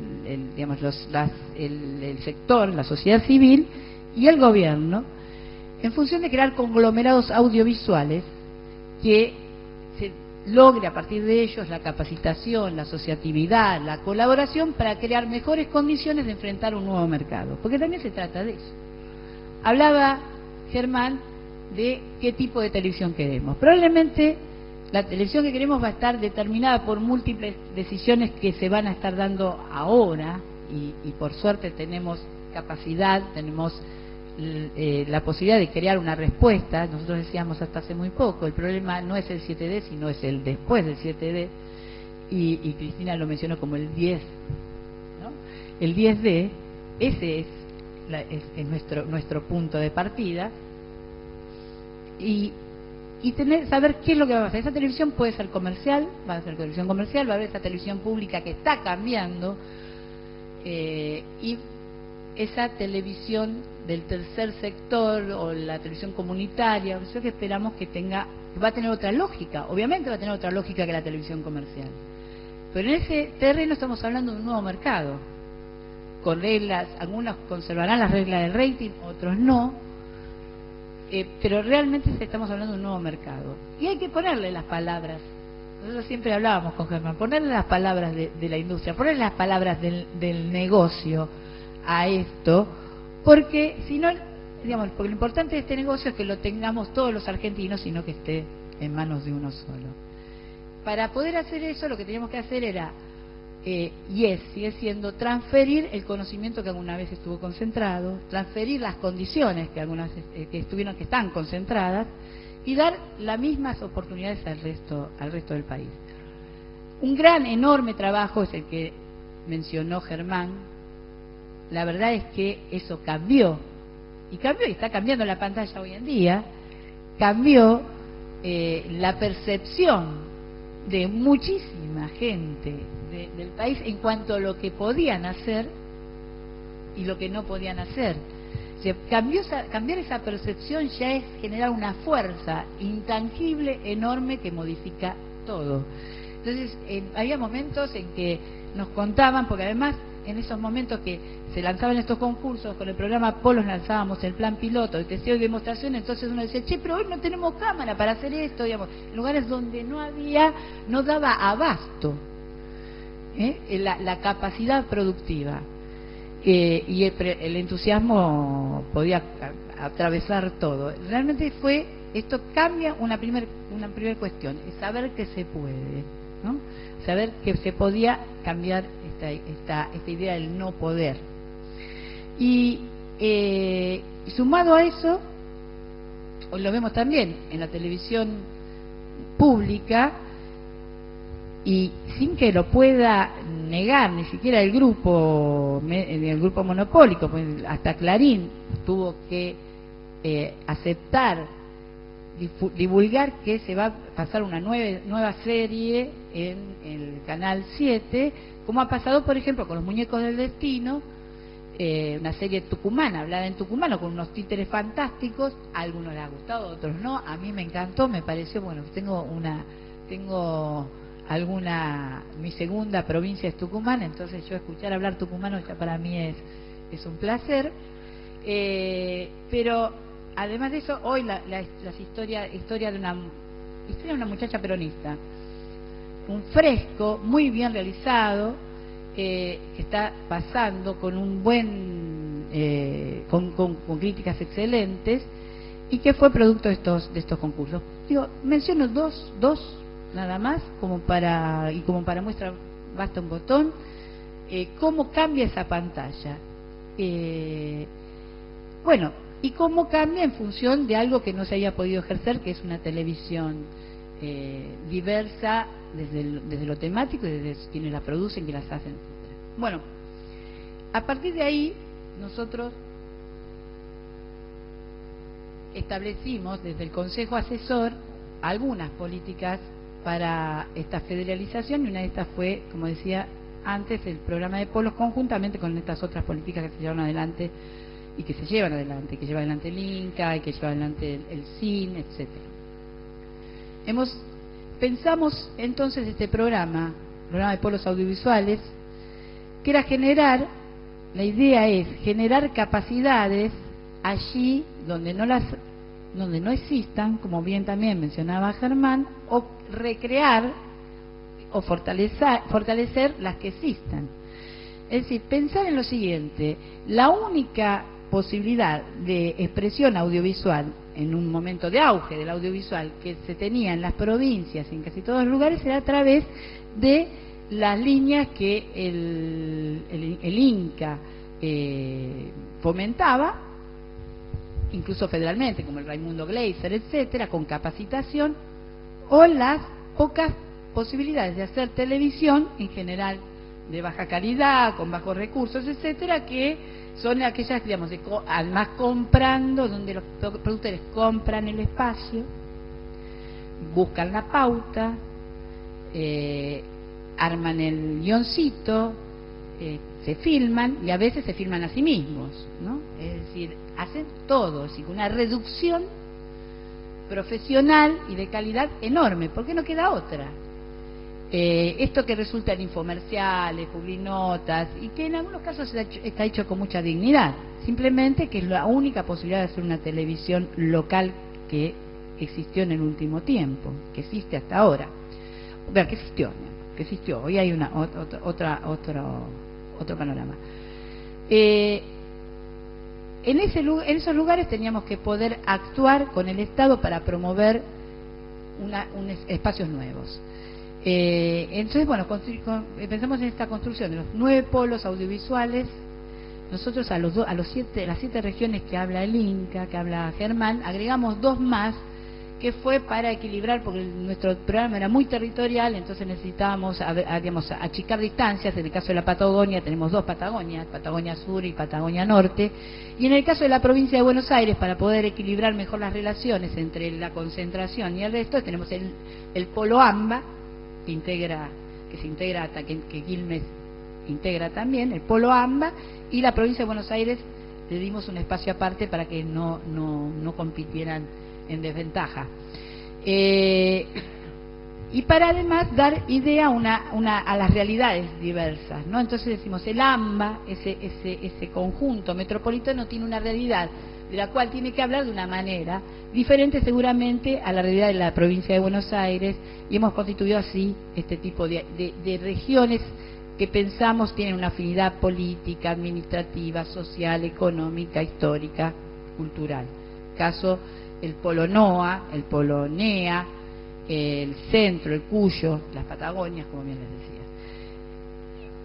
el, el sector, la sociedad civil y el gobierno, en función de crear conglomerados audiovisuales que se logre a partir de ellos la capacitación, la asociatividad, la colaboración para crear mejores condiciones de enfrentar un nuevo mercado. Porque también se trata de eso. Hablaba Germán de qué tipo de televisión queremos. Probablemente la televisión que queremos va a estar determinada por múltiples decisiones que se van a estar dando ahora y, por suerte tenemos capacidad, tenemos eh, la posibilidad de crear una respuesta, nosotros decíamos hasta hace muy poco, el problema no es el 7D, sino es el después del 7D, y, Cristina lo mencionó como el 10, ¿no? El 10D, ese es, es, nuestro, nuestro punto de partida, y, y tener, saber qué es lo que va a pasar. Esa televisión puede ser comercial, va a ser televisión comercial, va a haber esa televisión pública que está cambiando, eh, y esa televisión del tercer sector o la televisión comunitaria, eso que esperamos que tenga, va a tener otra lógica, obviamente va a tener otra lógica que la televisión comercial. Pero en ese terreno estamos hablando de un nuevo mercado, con reglas, algunos conservarán las reglas del rating, otros no, eh, pero realmente estamos hablando de un nuevo mercado. Y hay que ponerle las palabras. Nosotros siempre hablábamos con Germán, ponerle las palabras de, la industria, ponerle las palabras del negocio a esto, porque si no, digamos, porque lo importante de este negocio es que lo tengamos todos los argentinos y no que esté en manos de uno solo. Para poder hacer eso, lo que teníamos que hacer era, eh, y es, sigue siendo, transferir el conocimiento que alguna vez estuvo concentrado, transferir las condiciones que algunas eh, que estuvieron, que están concentradas, y dar las mismas oportunidades al resto, al resto del país. Un gran, enorme trabajo es el que mencionó Germán, la verdad es que eso cambió. Y cambió, y está cambiando la pantalla hoy en día, cambió eh, la percepción de muchísima gente del país en cuanto a lo que podían hacer y lo que no podían hacer. cambiar esa percepción ya es generar una fuerza intangible, enorme, que modifica todo. Entonces, había momentos en que nos contaban, porque además en esos momentos que se lanzaban estos concursos, con el programa Polos lanzábamos el plan piloto, el testeo y demostración, entonces uno decía, che, pero hoy no tenemos cámara para hacer esto, digamos, lugares donde no había, no daba abasto ¿eh? la, capacidad productiva. Eh, y el, entusiasmo podía atravesar todo. Realmente fue, esto cambia una primera una primer cuestión, es saber que se puede, ¿no? saber que se podía cambiar esta, esta, idea del no poder. Y eh, sumado a eso, lo vemos también en la televisión pública, y sin que lo pueda negar ni siquiera el grupo el grupo monopólico pues hasta Clarín tuvo que eh, aceptar divulgar que se va a pasar una nueva, serie en el canal 7 como ha pasado, por ejemplo, con los muñecos del destino, eh, una serie tucumana, hablada en tucumano, con unos títeres fantásticos, a algunos les ha gustado, a otros no, a mí me encantó, me pareció, bueno, tengo una, tengo alguna, mi segunda provincia es Tucumán, entonces yo escuchar hablar tucumano ya para mí es, es un placer, eh, pero además de eso, hoy la, la, historia, de una historia de una muchacha peronista, un fresco muy bien realizado eh, que está pasando con un buen eh, con, críticas excelentes y que fue producto de estos de estos concursos. Digo menciono dos dos nada más como para y como para muestra basta un botón eh, cómo cambia esa pantalla. Bueno y cómo cambia en función de algo que no se haya podido ejercer que es una televisión diversa desde, lo temático desde quienes la producen, que las hacen, Bueno, a partir de ahí nosotros establecimos desde el Consejo Asesor algunas políticas para esta federalización y una de estas fue, como decía antes, el programa de polos conjuntamente con estas otras políticas que se llevan adelante y que se llevan adelante, que lleva adelante el INCA que lleva adelante el, CIN, etcétera. Hemos Pensamos entonces este programa, programa de polos audiovisuales, que era generar, la idea es generar capacidades allí donde no las donde no existan, como bien también mencionaba Germán, o recrear o fortalecer, fortalecer las que existan. Es decir, pensar en lo siguiente, la única posibilidad de expresión audiovisual en un momento de auge del audiovisual que se tenía en las provincias, en casi todos los lugares, era a través de las líneas que el, el, Inca eh, fomentaba incluso federalmente, como el Raimundo Gleiser, etcétera, con capacitación, o las pocas posibilidades de hacer televisión, en general de baja calidad, con bajos recursos, etcétera, que son aquellas, digamos, de, además comprando, donde los productores compran el espacio, buscan la pauta, eh, arman el guioncito, eh, se filman y a veces se filman a sí mismos, ¿no? Es decir, hacen todo, decir, una reducción profesional y de calidad enorme, porque no queda otra. Eh, esto que resulta en infomerciales, publinotas, y que en algunos casos está hecho, con mucha dignidad, simplemente que es la única posibilidad de hacer una televisión local que existió en el último tiempo, que existe hasta ahora. Ver, que existió, que existió. Hoy hay una otra, otra otro otro panorama. Eh, en, ese, en esos lugares teníamos que poder actuar con el Estado para promover una, espacios nuevos. Eh, entonces, bueno, pensamos en esta construcción de los nueve polos audiovisuales. Nosotros a, los a los siete, las siete regiones que habla el Inca, que habla Germán, agregamos dos más que fue para equilibrar, porque nuestro programa era muy territorial, entonces necesitábamos digamos, achicar distancias. En el caso de la Patagonia tenemos dos Patagonias, Patagonia Sur y Patagonia Norte. Y en el caso de la provincia de Buenos Aires, para poder equilibrar mejor las relaciones entre la concentración y el resto, tenemos el, el Polo AMBA, que, integra, que se integra que, que Quilmes integra también, el Polo AMBA, y la provincia de Buenos Aires le dimos un espacio aparte para que no, no, no compitieran en desventaja. Eh, y para además dar idea una, una, a las realidades diversas, ¿no? Entonces decimos, el AMBA, ese, ese, ese conjunto metropolitano, tiene una realidad de la cual tiene que hablar de una manera diferente seguramente a la realidad de la provincia de Buenos Aires y hemos constituido así este tipo de, regiones que pensamos tienen una afinidad política, administrativa, social, económica, histórica, cultural. Caso el polo NOA, el polo NEA, el centro, el Cuyo, las Patagonias, como bien les decía.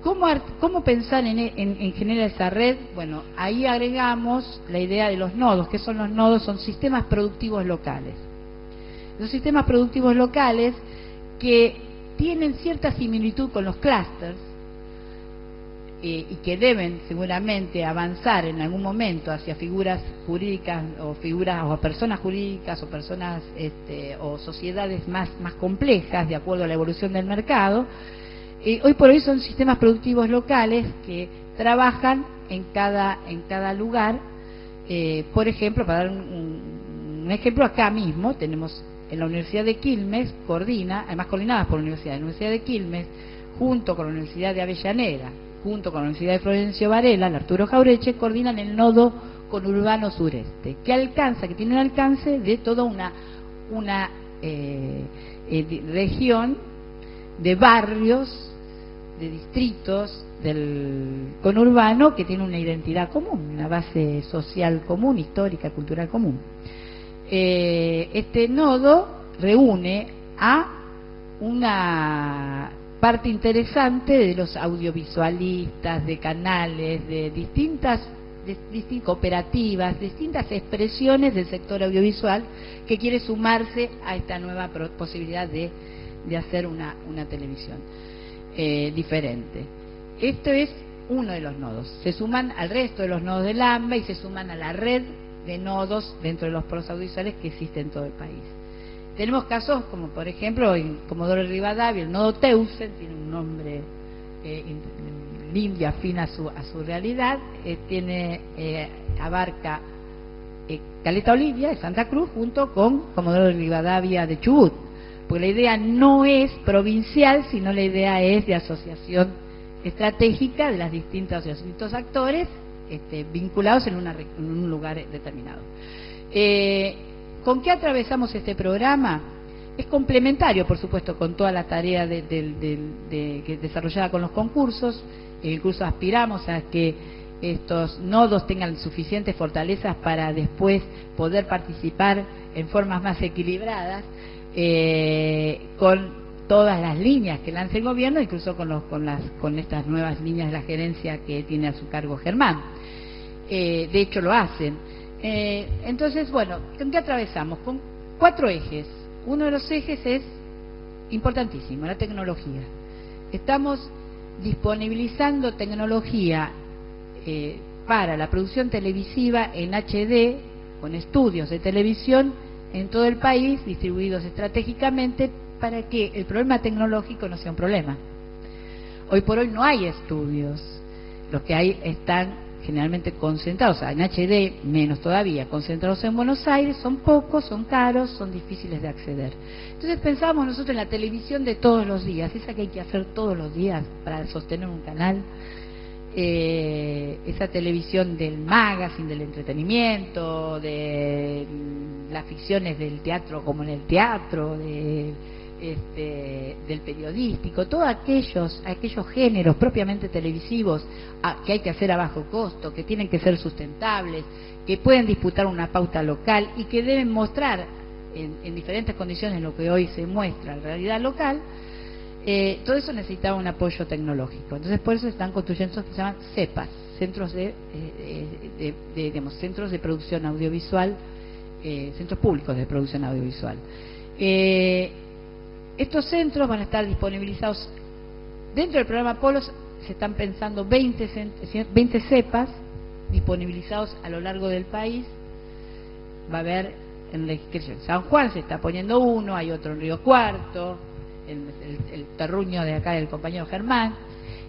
¿Cómo, cómo pensar en, en, generar esa red? Bueno, ahí agregamos la idea de los nodos. ¿Qué son los nodos? Son sistemas productivos locales. Los sistemas productivos locales que tienen cierta similitud con los clusters, eh, y que deben seguramente avanzar en algún momento hacia figuras jurídicas o figuras o personas jurídicas o personas este, o sociedades más complejas de acuerdo a la evolución del mercado, hoy por hoy son sistemas productivos locales que trabajan en cada, en cada lugar. Eh, por ejemplo, para dar un, ejemplo, acá mismo tenemos en la Universidad de Quilmes, coordina, además coordinadas por la Universidad, la Universidad de Quilmes, junto con la Universidad de Avellaneda, junto con la Universidad de Florencio Varela, el Arturo Jaureche, coordinan el nodo conurbano sureste, que alcanza, que tiene un alcance de toda una, una eh, eh, región de barrios, de distritos del conurbano que tiene una identidad común, una base social común, histórica, cultural común. Eh, este nodo reúne a una parte interesante de los audiovisualistas, de canales, de distintas, cooperativas, distintas expresiones del sector audiovisual que quiere sumarse a esta nueva posibilidad de, hacer una, televisión eh, diferente. Esto es uno de los nodos. Se suman al resto de los nodos del AMBA y se suman a la red de nodos dentro de los polos audiovisuales que existe en todo el país. Tenemos casos como, por ejemplo, en Comodoro Rivadavia, el nodo Teusen, tiene un nombre eh, limpio, afín a su, a su realidad, eh, tiene eh, abarca eh, Caleta Olivia de Santa Cruz junto con Comodoro Rivadavia de Chubut. Porque la idea no es provincial, sino la idea es de asociación estratégica de las distintas, distintos actores este, vinculados en, en, un lugar determinado. Eh, ¿Con qué atravesamos este programa? Es complementario, por supuesto, con toda la tarea de, desarrollada con los concursos. Incluso aspiramos a que estos nodos tengan suficientes fortalezas para después poder participar en formas más equilibradas eh, con todas las líneas que lance el gobierno, incluso con, los, con, las, con estas nuevas líneas de la gerencia que tiene a su cargo Germán. Eh, de hecho, lo hacen. Eh, entonces, bueno, ¿con qué atravesamos? Con cuatro ejes. Uno de los ejes es importantísimo, la tecnología. Estamos disponibilizando tecnología eh, para la producción televisiva en HD, con estudios de televisión en todo el país, distribuidos estratégicamente, para que el problema tecnológico no sea un problema. Hoy por hoy no hay estudios. Los que hay están generalmente concentrados, en HD menos todavía, concentrados en Buenos Aires, son pocos, son caros, son difíciles de acceder. Entonces pensábamos nosotros en la televisión de todos los días, esa que hay que hacer todos los días para sostener un canal, eh, esa televisión del magazine, del entretenimiento, de las ficciones del teatro como en el teatro, de este, del periodístico, todos aquellos, aquellos géneros propiamente televisivos que hay que hacer a bajo costo, que tienen que ser sustentables, que pueden disputar una pauta local y que deben mostrar en, diferentes condiciones lo que hoy se muestra en realidad local, eh, todo eso necesitaba un apoyo tecnológico. Entonces por eso están construyendo esos que se llaman CEPAS, centros de, eh, de, centros de producción audiovisual, eh, centros públicos de producción audiovisual. Estos centros van a estar disponibilizados dentro del programa Polos, se están pensando 20, 20 cepas disponibilizados a lo largo del país. Va a haber en San Juan se está poniendo uno, hay otro en Río Cuarto, el, terruño de acá del compañero Germán.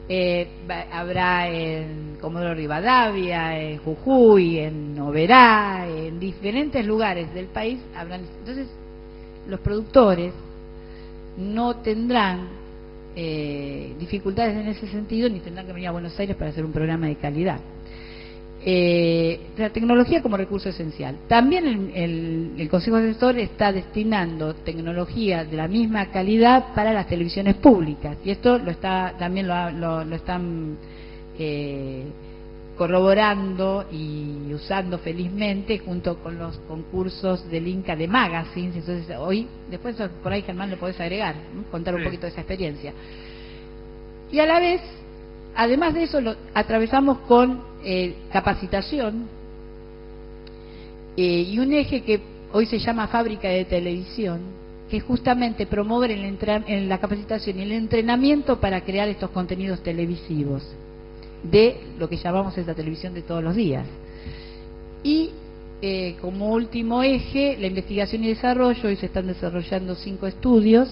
Eh, habrá en Comodoro Rivadavia, en Jujuy, en Oberá, en diferentes lugares del país. Habrán, entonces, los productores no tendrán eh, dificultades en ese sentido ni tendrán que venir a Buenos Aires para hacer un programa de calidad. Eh, la tecnología como recurso esencial. También el, el, Consejo Asesor está destinando tecnología de la misma calidad para las televisiones públicas y esto lo está también lo, lo, están eh, corroborando y usando felizmente junto con los concursos del Inca de Magazines. Entonces, hoy, después por ahí Germán lo podés agregar, contar un poquito de esa experiencia. Y a la vez, además de eso, lo atravesamos con eh, capacitación eh, y un eje que hoy se llama fábrica de televisión, que justamente promover el la capacitación y el entrenamiento para crear estos contenidos televisivos de lo que llamamos esta televisión de todos los días. Y eh, como último eje, la investigación y desarrollo, hoy se están desarrollando cinco estudios,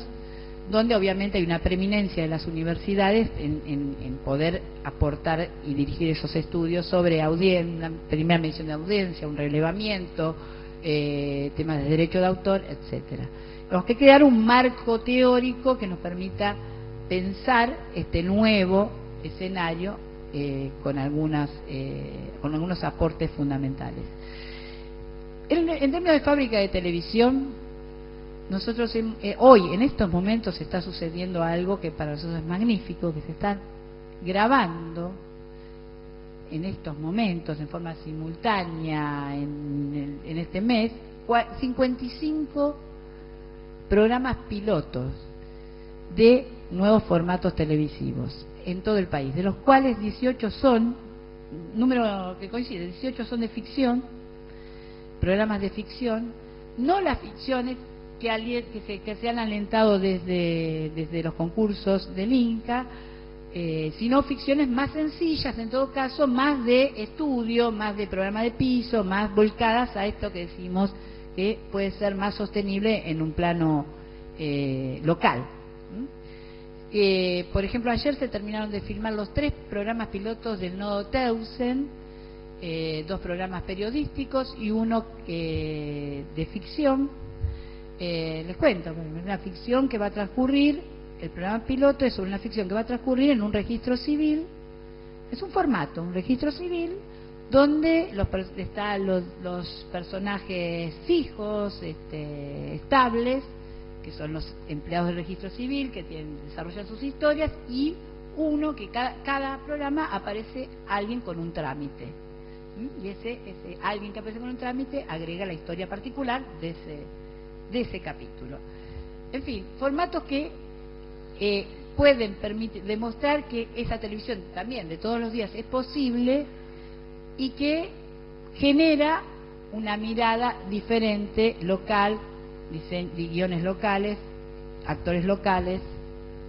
donde obviamente hay una preeminencia de las universidades en, poder aportar y dirigir esos estudios sobre audiencia, primera mención de audiencia, un relevamiento, eh, temas de derecho de autor, etcétera. Tenemos que crear un marco teórico que nos permita pensar este nuevo escenario eh, con, algunas, eh, con algunos aportes fundamentales. En, términos de fábrica de televisión, nosotros eh, hoy, en estos momentos, está sucediendo algo que para nosotros es magnífico, que se está grabando en estos momentos, en forma simultánea, en, en este mes, 55 programas pilotos de nuevos formatos televisivos en todo el país, de los cuales 18 son, número que coincide, 18 son de ficción, programas de ficción, no las ficciones que, se, que se han alentado desde, desde los concursos del Inca, eh, sino ficciones más sencillas, en todo caso, más de estudio, más de programa de piso, más volcadas a esto que decimos que puede ser más sostenible en un plano eh, local. Eh, por ejemplo, ayer se terminaron de filmar los tres programas pilotos del Nodo Teusen, eh, dos programas periodísticos y uno eh, de ficción. Les cuento, una ficción que va a transcurrir, el programa piloto es una ficción que va a transcurrir en un registro civil, es un formato, un registro civil, donde están los, personajes fijos, este, estables, que son los empleados del registro civil que tienen, desarrollan sus historias, y uno que cada, programa aparece alguien con un trámite. Y ese, ese alguien que aparece con un trámite agrega la historia particular de ese, de ese capítulo. En fin, formatos que eh, pueden permitir, demostrar que esa televisión también de todos los días es posible y que genera una mirada diferente, local, guiones locales, actores locales,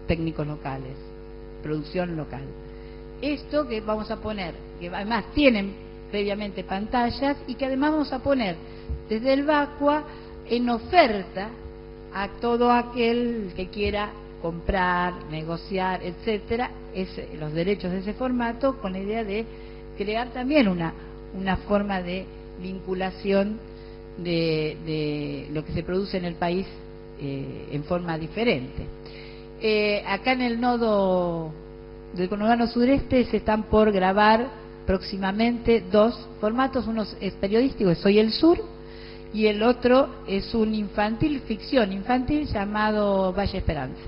técnicos locales, producción local. Esto que vamos a poner, que además tienen previamente pantallas y que además vamos a poner desde el Vacua en oferta a todo aquel que quiera comprar, negociar, etcétera, los derechos de ese formato con la idea de crear también una, una forma de vinculación de, lo que se produce en el país eh, en forma diferente. Eh, acá en el nodo del conurbano sureste se están por grabar próximamente dos formatos, uno es periodístico, Soy el Sur, y el otro es un infantil, ficción infantil llamado Valle Esperanza.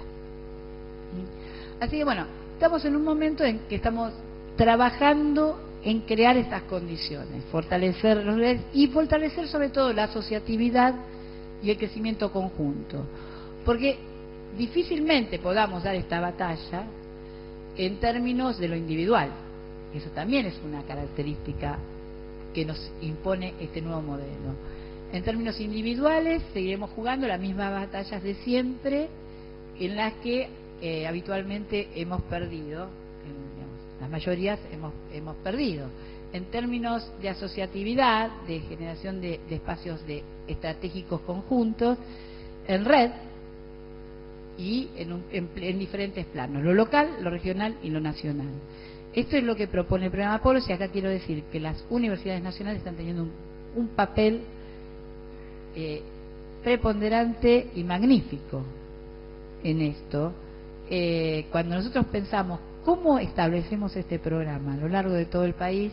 Así que bueno, estamos en un momento en que estamos trabajando en crear estas condiciones, fortalecer los y fortalecer sobre todo la asociatividad y el crecimiento conjunto. Porque difícilmente podamos dar esta batalla en términos de lo individual. Eso también es una característica que nos impone este nuevo modelo. En términos individuales, seguiremos jugando las mismas batallas de siempre en las que eh, habitualmente hemos perdido, las mayorías hemos, hemos perdido. En términos de asociatividad, de generación de, espacios de estratégicos conjuntos, en red, y en, diferentes planos, lo local, lo regional y lo nacional. Esto es lo que propone el programa Polos y acá quiero decir que las universidades nacionales están teniendo un, papel eh, preponderante y magnífico en esto. Eh, cuando nosotros pensamos cómo establecemos este programa a lo largo de todo el país,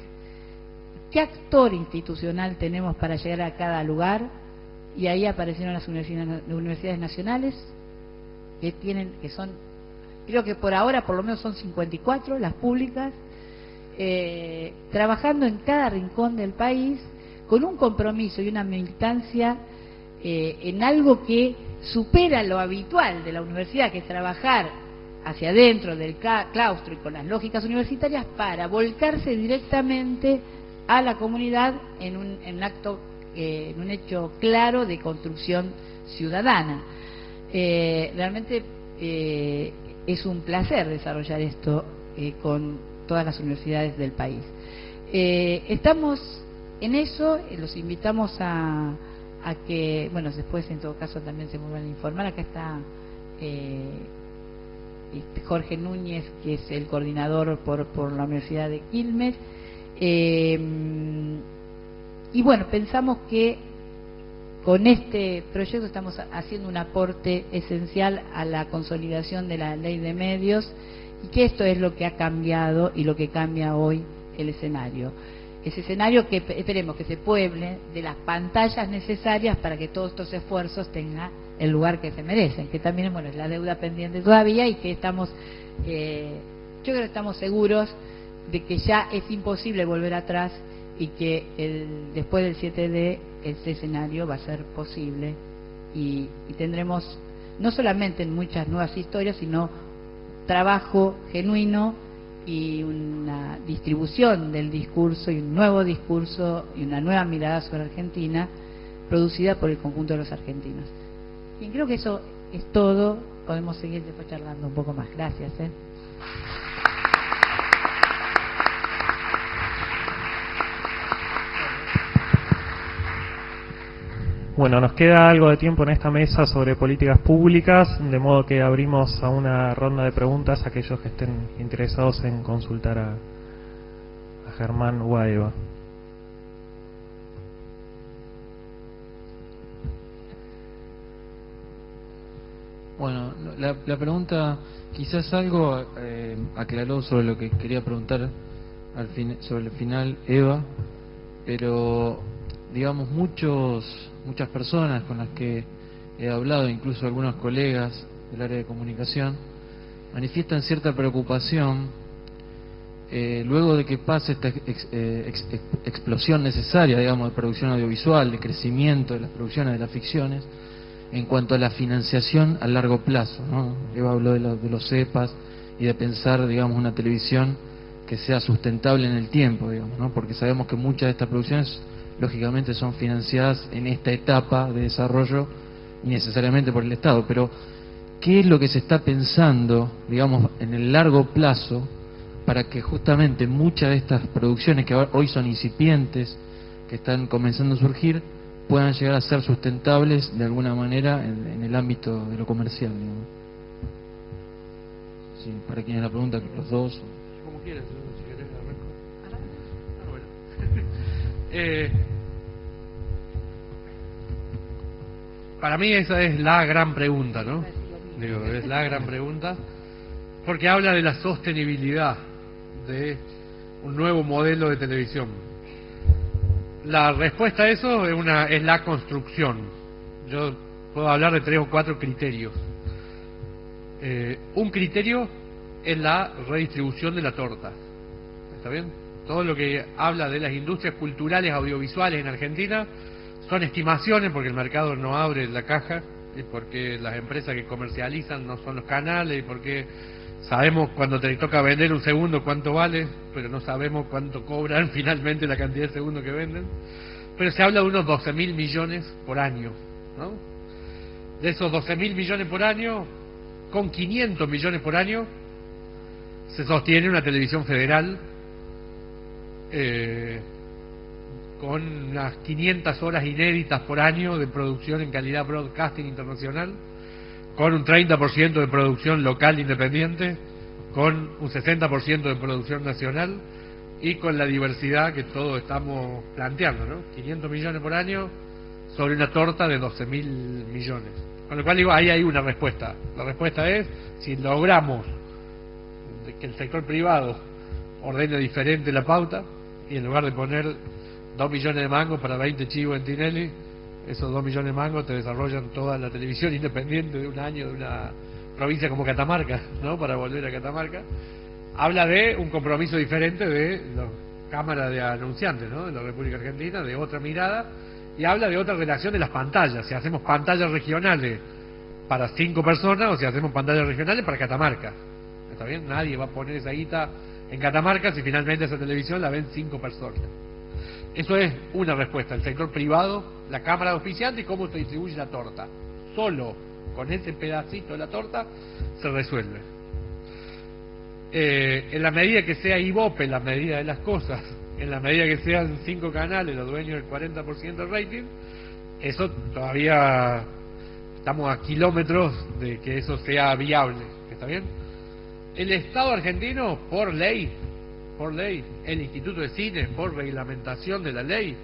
qué actor institucional tenemos para llegar a cada lugar, y ahí aparecieron las universidades nacionales, que tienen, que son, creo que por ahora por lo menos son 54 las públicas, eh, trabajando en cada rincón del país con un compromiso y una militancia eh, en algo que supera lo habitual de la universidad, que es trabajar hacia adentro del claustro y con las lógicas universitarias para volcarse directamente a la comunidad en un, acto, eh, en un hecho claro de construcción ciudadana. Eh, realmente es un placer desarrollar esto con todas las universidades del país. estamos en eso, los invitamos a, que, bueno, después en todo caso también se vuelvan a informar. Acá está este, Jorge Núñez, que es el coordinador por, por la Universidad de Quilmes. y bueno, pensamos que con este proyecto estamos haciendo un aporte esencial a la consolidación de la ley de medios y que esto es lo que ha cambiado y lo que cambia hoy el escenario. Ese escenario que esperemos que se pueble de las pantallas necesarias para que todos estos esfuerzos tengan el lugar que se merecen, que también bueno, es la deuda pendiente todavía y que estamos, eh, yo creo que estamos seguros de que ya es imposible volver atrás y que el, después del 7D ese escenario va a ser posible y, tendremos no solamente muchas nuevas historias, sino trabajo genuino y una distribución del discurso y un nuevo discurso y una nueva mirada sobre Argentina producida por el conjunto de los argentinos. Y creo que eso es todo. Podemos seguir después charlando un poco más. Gracias. ¿eh? Bueno, nos queda algo de tiempo en esta mesa sobre políticas públicas, de modo que abrimos a una ronda de preguntas a aquellos que estén interesados en consultar a, Germán o a Eva. Bueno, la, pregunta quizás algo eh, aclaró sobre lo que quería preguntar al fin, sobre el final Eva, pero digamos muchos muchas personas con las que he hablado, incluso algunos colegas del área de comunicación, manifiestan cierta preocupación eh, luego de que pase esta eh, explosión necesaria, digamos, de producción audiovisual, de crecimiento de las producciones de las ficciones, en cuanto a la financiación a largo plazo. ¿no? Eva habló de, de los CEPAS y de pensar, digamos, una televisión que sea sustentable en el tiempo, digamos, ¿no? porque sabemos que muchas de estas producciones lógicamente son financiadas en esta etapa de desarrollo y necesariamente por el Estado, pero ¿qué es lo que se está pensando, digamos, en el largo plazo para que justamente muchas de estas producciones que hoy son incipientes, que están comenzando a surgir, puedan llegar a ser sustentables de alguna manera en, el ámbito de lo comercial? Sí, para quienes la pregunta, los dos. Como quieras, si querés ah, bueno. eh, para mí esa es la gran pregunta, ¿no? Digo, es la gran pregunta, porque habla de la sostenibilidad de un nuevo modelo de televisión. La respuesta a eso es, una, es la construcción. Yo puedo hablar de tres o cuatro criterios. Eh, un criterio es la redistribución de la torta. ¿Está bien? Todo lo que habla de las industrias culturales audiovisuales en Argentina son estimaciones porque el mercado no abre la caja y porque las empresas que comercializan no son los canales y porque sabemos cuando te toca vender un segundo cuánto vale, pero no sabemos cuánto cobran finalmente la cantidad de segundos que venden. Pero se habla de unos 12 mil millones por año, ¿no? De esos 12 mil millones por año, con 500 millones por año, se sostiene una televisión federal eh, con unas 500 horas inéditas por año de producción en calidad broadcasting internacional, con un 30% de producción local independiente, con un 60% de producción nacional y con la diversidad que todos estamos planteando, ¿no? 500 millones por año sobre una torta de 12 mil millones. Con lo cual digo, ahí hay una respuesta. La respuesta es, si logramos que el sector privado ordene diferente la pauta y en lugar de poner 2 millones de mangos para 20 chivos en Tinelli, esos 2 millones de mangos te desarrollan toda la televisión independiente de un año de una provincia como Catamarca, ¿no? Para volver a Catamarca. Habla de un compromiso diferente de la Cámara de Anunciantes, ¿no? De la República Argentina, de otra mirada, y habla de otra relación de las pantallas. Si hacemos pantallas regionales para cinco personas o si hacemos pantallas regionales para Catamarca. ¿Está bien? Nadie va a poner esa guita en Catamarca si finalmente esa televisión la ven cinco personas. Eso es una respuesta. El sector privado, la Cámara de Oficiantes y cómo se distribuye la torta. Solo con ese pedacito de la torta se resuelve. Eh, en la medida que sea IVOPE, en la medida de las cosas, en la medida que sean cinco canales los dueños del 40% del rating, eso todavía estamos a kilómetros de que eso sea viable. ¿Está bien? El Estado argentino, por ley, por ley, el Instituto de Cine, por reglamentación de la ley,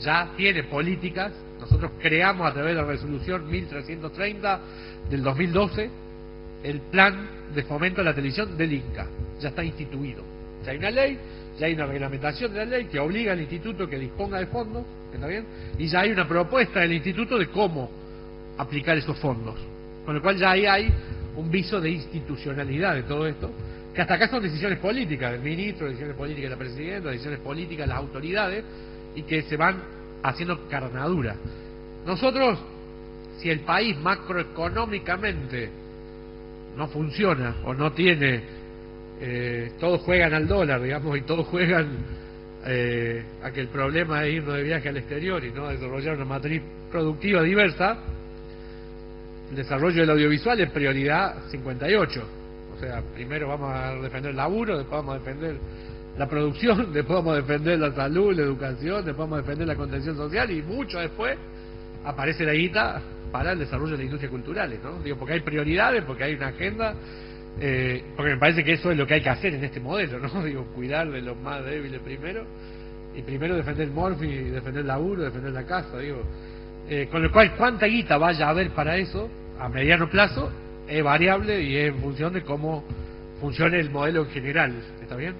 ya tiene políticas. Nosotros creamos a través de la resolución 1330 del 2012 el plan de fomento de la televisión del INCA. Ya está instituido. Ya hay una ley, ya hay una reglamentación de la ley que obliga al instituto que disponga de fondos, ¿está bien? Y ya hay una propuesta del instituto de cómo aplicar esos fondos. Con lo cual ya ahí hay un viso de institucionalidad de todo esto, que hasta acá son decisiones políticas del ministro, decisiones políticas de la presidenta, decisiones políticas de las autoridades, y que se van haciendo carnadura. Nosotros, si el país macroeconómicamente no funciona o no tiene, eh, todos juegan al dólar, digamos, y todos juegan eh, a que el problema es irnos de viaje al exterior y no desarrollar una matriz productiva diversa, el desarrollo del audiovisual es prioridad 58. O sea, primero vamos a defender el laburo, después vamos a defender la producción, después vamos a defender la salud, la educación, después vamos a defender la contención social y mucho después aparece la guita para el desarrollo de las industrias culturales, ¿no? Digo, porque hay prioridades, porque hay una agenda, eh, porque me parece que eso es lo que hay que hacer en este modelo, ¿no? Digo, cuidar de los más débiles primero y primero defender morfi, defender el laburo, defender la casa, digo. Eh, con lo cual, cuánta guita vaya a haber para eso, a mediano plazo, es variable y es en función de cómo funcione el modelo en general. ¿Está bien?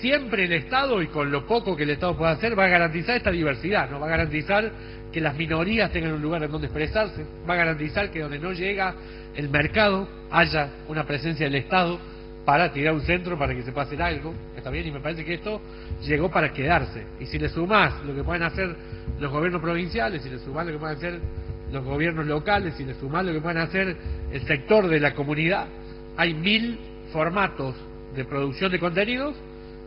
Siempre el Estado, y con lo poco que el Estado pueda hacer, va a garantizar esta diversidad, ¿no? Va a garantizar que las minorías tengan un lugar en donde expresarse, va a garantizar que donde no llega el mercado haya una presencia del Estado para tirar un centro para que se pase algo, está y me parece que esto llegó para quedarse. Y si le sumás lo que pueden hacer los gobiernos provinciales, si le sumás lo que pueden hacer los gobiernos locales, si le sumás lo que pueden hacer el sector de la comunidad, hay mil formatos de producción de contenidos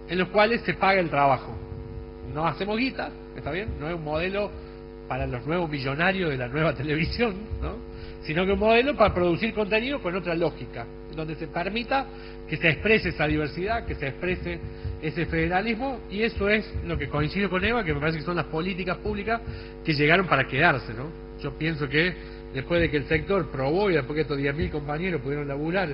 en los cuales se paga el trabajo. no hacemos guita, ¿está bien? No es un modelo para los nuevos millonarios de la nueva televisión, ¿no? Sino que un modelo para producir contenido con otra lógica, donde se permita que se exprese esa diversidad, que se exprese ese federalismo, y eso es lo que coincido con Eva, que me parece que son las políticas públicas que llegaron para quedarse, ¿no? Yo pienso que después de que el sector probó y después que estos 10.000 compañeros pudieron laburar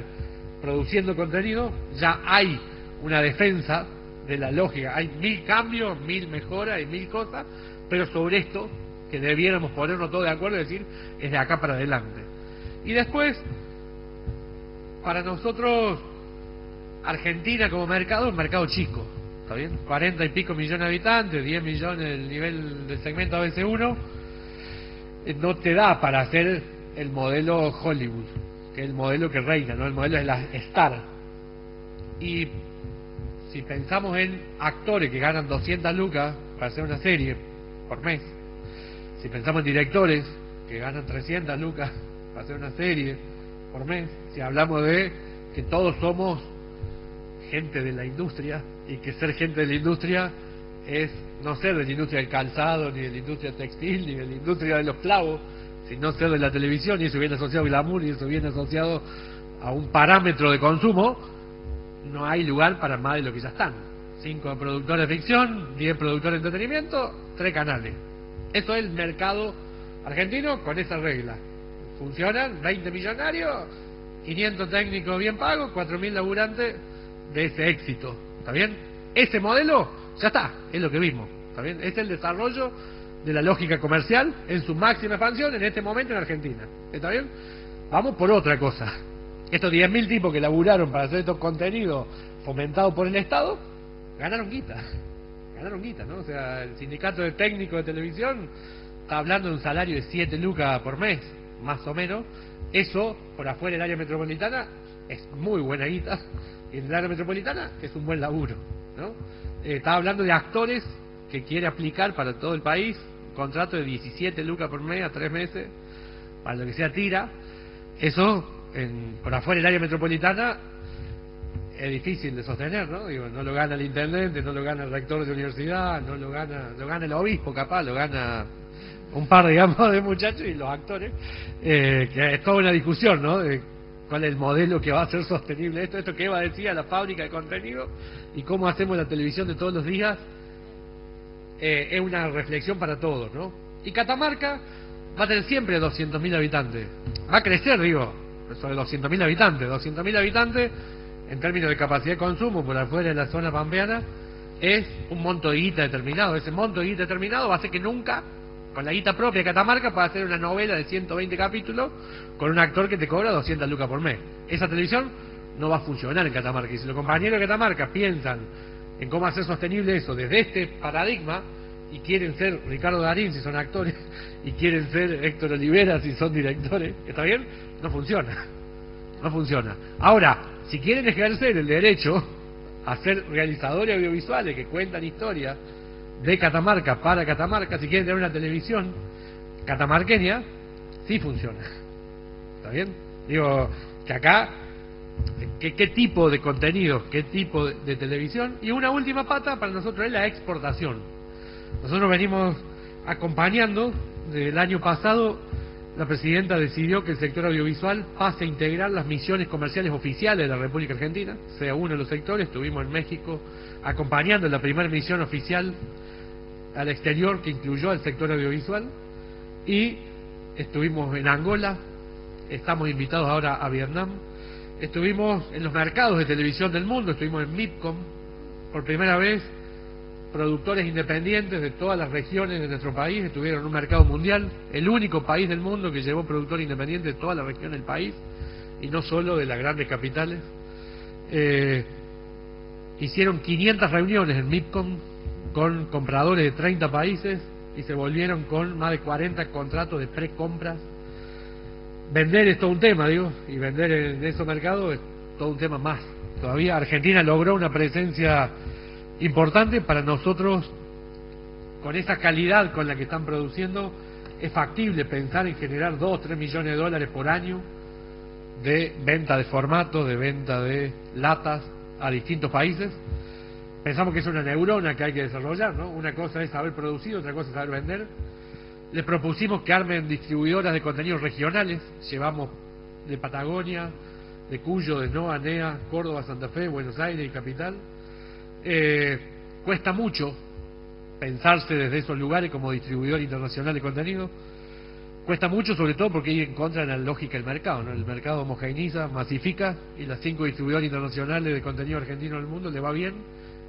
produciendo contenido, ya hay una defensa de la lógica. Hay mil cambios, mil mejoras y mil cosas, pero sobre esto que debiéramos ponernos todos de acuerdo y decir es de acá para adelante. Y después, para nosotros, Argentina como mercado es un mercado chico, ¿está bien? 40 y pico millones de habitantes, 10 millones el nivel del segmento ABC1, eh, no te da para hacer el modelo Hollywood, que es el modelo que reina, ¿no? El modelo es la Star. Y si pensamos en actores que ganan 200 lucas para hacer una serie por mes, si pensamos en directores que ganan 300 lucas para hacer una serie por mes, si hablamos de que todos somos gente de la industria y que ser gente de la industria es no ser de la industria del calzado, ni de la industria textil, ni de la industria de los clavos, sino ser de la televisión, y eso viene asociado a glamour, y eso viene asociado a un parámetro de consumo, no hay lugar para más de lo que ya están. Cinco productores de ficción, diez productores de entretenimiento, tres canales. Eso es el mercado argentino con esa regla. Funcionan 20 millonarios, 500 técnicos bien pagos, 4.000 laburantes de ese éxito. ¿Está bien? Ese modelo ya está, es lo que vimos. ¿Está bien? Es el desarrollo de la lógica comercial en su máxima expansión en este momento en Argentina. ¿Está bien? Vamos por otra cosa. Estos 10.000 tipos que laburaron para hacer estos contenidos fomentados por el Estado, ganaron guita. Ganaron guita, ¿no? O sea, el sindicato de técnicos de televisión está hablando de un salario de 7 lucas por mes, más o menos. Eso, por afuera del área metropolitana, es muy buena guita. Y en el área metropolitana es un buen laburo, ¿no? Eh, está hablando de actores que quiere aplicar para todo el país un contrato de 17 lucas por mes a tres meses, para lo que sea tira. Eso en, por afuera del área metropolitana es difícil de sostener, ¿no? Digo, no lo gana el intendente, no lo gana el rector de universidad, no lo gana, lo gana el obispo capaz, lo gana un par, digamos, de muchachos y los actores, eh, que es toda una discusión, ¿no? De cuál es el modelo que va a ser sostenible esto, esto que Eva decía, la fábrica de contenido y cómo hacemos la televisión de todos los días, eh, es una reflexión para todos, ¿no? Y Catamarca va a tener siempre 200.000 habitantes, va a crecer, digo, sobre 200.000 habitantes. 200.000 habitantes, en términos de capacidad de consumo por afuera de la zona pampeana, es un monto de guita determinado. Ese monto de guita determinado va a hacer que nunca, con la guita propia de Catamarca, pueda hacer una novela de 120 capítulos con un actor que te cobra 200 lucas por mes. Esa televisión no va a funcionar en Catamarca. Y si los compañeros de Catamarca piensan en cómo hacer sostenible eso desde este paradigma, y quieren ser Ricardo Darín si son actores, y quieren ser Héctor Olivera si son directores, ¿está bien? No funciona. No funciona. Ahora, si quieren ejercer el derecho a ser realizadores audiovisuales que cuentan historias de Catamarca para Catamarca, si quieren tener una televisión catamarqueña, sí funciona. ¿Está bien? Digo, que acá, ¿qué, tipo de contenido, qué tipo de, de televisión? Y una última pata para nosotros es la exportación. Nosotros venimos acompañando, del año pasado, la presidenta decidió que el sector audiovisual pase a integrar las misiones comerciales oficiales de la República Argentina, sea uno de los sectores, estuvimos en México acompañando la primera misión oficial al exterior que incluyó al sector audiovisual. Y estuvimos en Angola, estamos invitados ahora a Vietnam, estuvimos en los mercados de televisión del mundo, estuvimos en MIPCOM por primera vez productores independientes de todas las regiones de nuestro país estuvieron en un mercado mundial, el único país del mundo que llevó productor independiente de toda la región del país y no solo de las grandes capitales. Eh, hicieron 500 reuniones en MIPCOM con compradores de 30 países y se volvieron con más de 40 contratos de precompras. Vender es todo un tema, digo, y vender en esos mercados es todo un tema más. Todavía Argentina logró una presencia importante para nosotros, con esa calidad con la que están produciendo, es factible pensar en generar 2 o 3 millones de dólares por año de venta de formatos, de venta de latas a distintos países. pensamos que es una neurona que hay que desarrollar, ¿no? Una cosa es saber producir, otra cosa es saber vender. Les propusimos que armen distribuidoras de contenidos regionales, llevamos de Patagonia, de Cuyo, de Noa, NEA, Córdoba, Santa Fe, Buenos Aires y Capital. Eh, cuesta mucho pensarse desde esos lugares como distribuidor internacional de contenido. Cuesta mucho, sobre todo porque hay en contra de la lógica del mercado. ¿no? El mercado homogeneiza, masifica, y las cinco distribuidores internacionales de contenido argentino del mundo le va bien,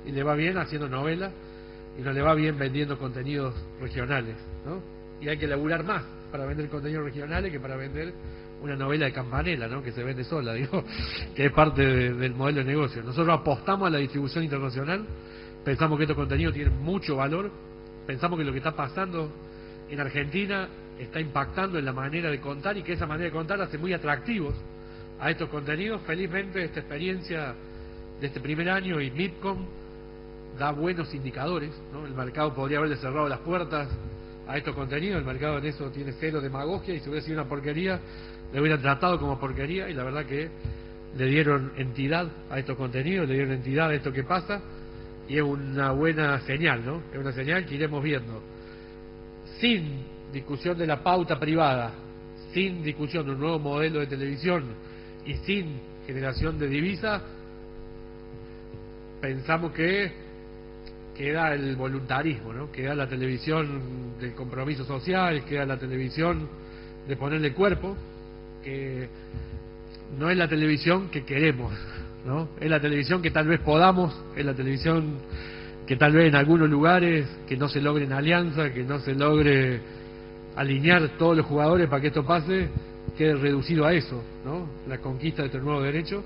y le va bien haciendo novelas, y no le va bien vendiendo contenidos regionales. ¿no? Y hay que laburar más para vender contenidos regionales que para vender una novela de campanela, ¿no? que se vende sola, digo, que es parte del modelo de negocio. Nosotros apostamos a la distribución internacional, pensamos que estos contenidos tienen mucho valor, pensamos que lo que está pasando en Argentina está impactando en la manera de contar y que esa manera de contar hace muy atractivos a estos contenidos. Felizmente esta experiencia de este primer año y MIPCOM da buenos indicadores. El mercado podría haberle cerrado las puertas a estos contenidos, el mercado en eso tiene cero demagogia y si hubiera sido una porquería, le hubieran tratado como porquería y la verdad que le dieron entidad a estos contenidos, le dieron entidad a esto que pasa y es una buena señal, ¿no? Es una señal que iremos viendo. Sin discusión de la pauta privada, sin discusión de un nuevo modelo de televisión y sin generación de divisa, pensamos que queda el voluntarismo, ¿no? queda la televisión del compromiso social, queda la televisión de ponerle cuerpo, que no es la televisión que queremos, ¿no? Es la televisión que tal vez podamos, es la televisión que tal vez en algunos lugares que no se logren alianzas, que no se logre alinear todos los jugadores para que esto pase, quede reducido a eso, ¿no? La conquista de este nuevo derecho.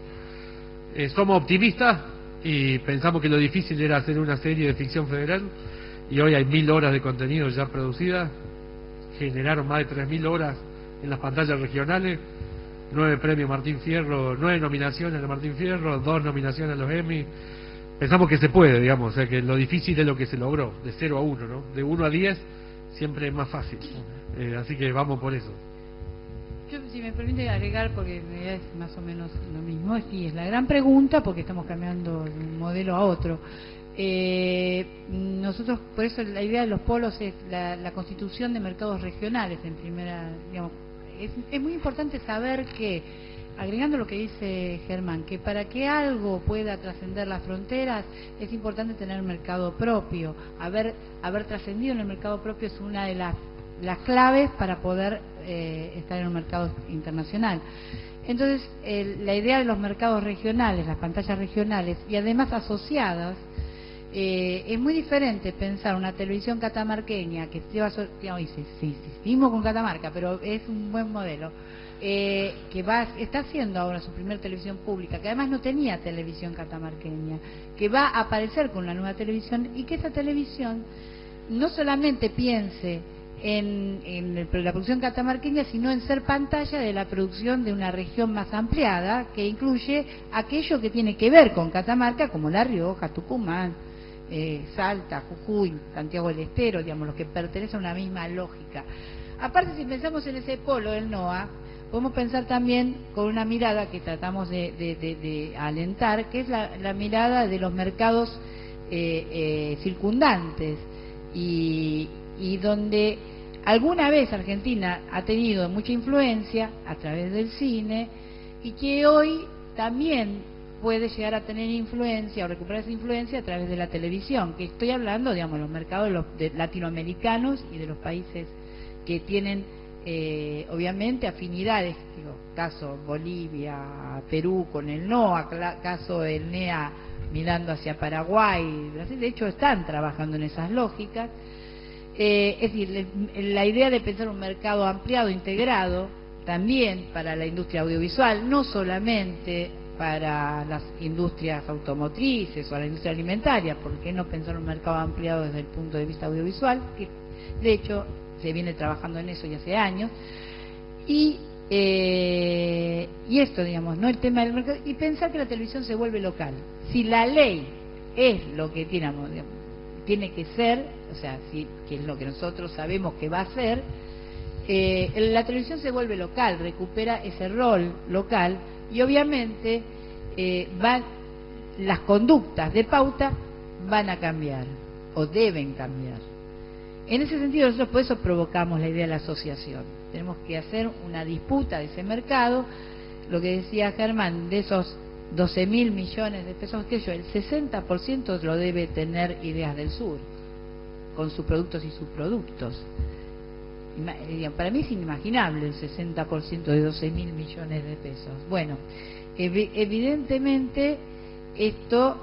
Eh, somos optimistas y pensamos que lo difícil era hacer una serie de ficción federal y hoy hay mil horas de contenido ya producidas, generaron más de tres mil horas en las pantallas regionales, nueve premios Martín Fierro, nueve nominaciones a Martín Fierro, dos nominaciones a los Emmy. Pensamos que se puede, digamos, o sea que lo difícil es lo que se logró, de 0 a 1, ¿no? De 1 a 10 siempre es más fácil. Eh, así que vamos por eso. Yo, si me permite agregar, porque es más o menos lo mismo, sí, es la gran pregunta, porque estamos cambiando de un modelo a otro. Eh, nosotros, por eso la idea de los polos es la, la constitución de mercados regionales, en primera, digamos, es, es muy importante saber que, agregando lo que dice Germán, que para que algo pueda trascender las fronteras es importante tener mercado propio. Haber, haber trascendido en el mercado propio es una de las, claves para poder eh, estar en un mercado internacional. Entonces, la idea de los mercados regionales, las pantallas regionales y además asociadas, eh, es muy diferente pensar una televisión catamarqueña que lleva, digamos, sí, sí, sí, con Catamarca, pero es un buen modelo, eh, que va, está haciendo ahora su primer televisión pública, que además no tenía televisión catamarqueña, que va a aparecer con la nueva televisión y que esa televisión no solamente piense en, la producción catamarqueña, sino en ser pantalla de la producción de una región más ampliada, que incluye aquello que tiene que ver con Catamarca, como La Rioja, Tucumán, eh, Salta, Jujuy, Santiago del Estero, digamos, los que pertenecen a una misma lógica. Aparte, si pensamos en ese polo del NOA, podemos pensar también con una mirada que tratamos de, alentar, que es la, la, mirada de los mercados eh, eh, circundantes y, y donde alguna vez Argentina ha tenido mucha influencia a través del cine y que hoy también puede llegar a tener influencia o recuperar esa influencia a través de la televisión, que estoy hablando, digamos, los mercados de los, de latinoamericanos y de los países que tienen, eh, obviamente, afinidades, digo, caso Bolivia, Perú con el NOA, caso el NEA mirando hacia Paraguay, Brasil, de hecho están trabajando en esas lógicas. Eh, es decir, la idea de pensar un mercado ampliado, integrado, también para la industria audiovisual, no solamente para las industrias automotrices o la industria alimentaria, ¿por qué no pensar un mercado ampliado desde el punto de vista audiovisual? Que de hecho se viene trabajando en eso ya hace años. Y, eh, y esto, digamos, ¿no? El tema del mercado, y pensar que la televisión se vuelve local. Si la ley es lo que tiene, tiene que ser, o sea, si, que es lo que nosotros sabemos que va a ser, eh, la televisión se vuelve local, recupera ese rol local y obviamente eh, van las conductas de pauta van a cambiar o deben cambiar. En ese sentido, nosotros por eso provocamos la idea de la asociación. Tenemos que hacer una disputa de ese mercado. Lo que decía Germán, de esos 12 mil millones de pesos que yo, el 60% lo debe tener Ideas del Sur, con sus productos y subproductos. Para mí es inimaginable el 60% de 12 mil millones de pesos. Bueno, evidentemente esto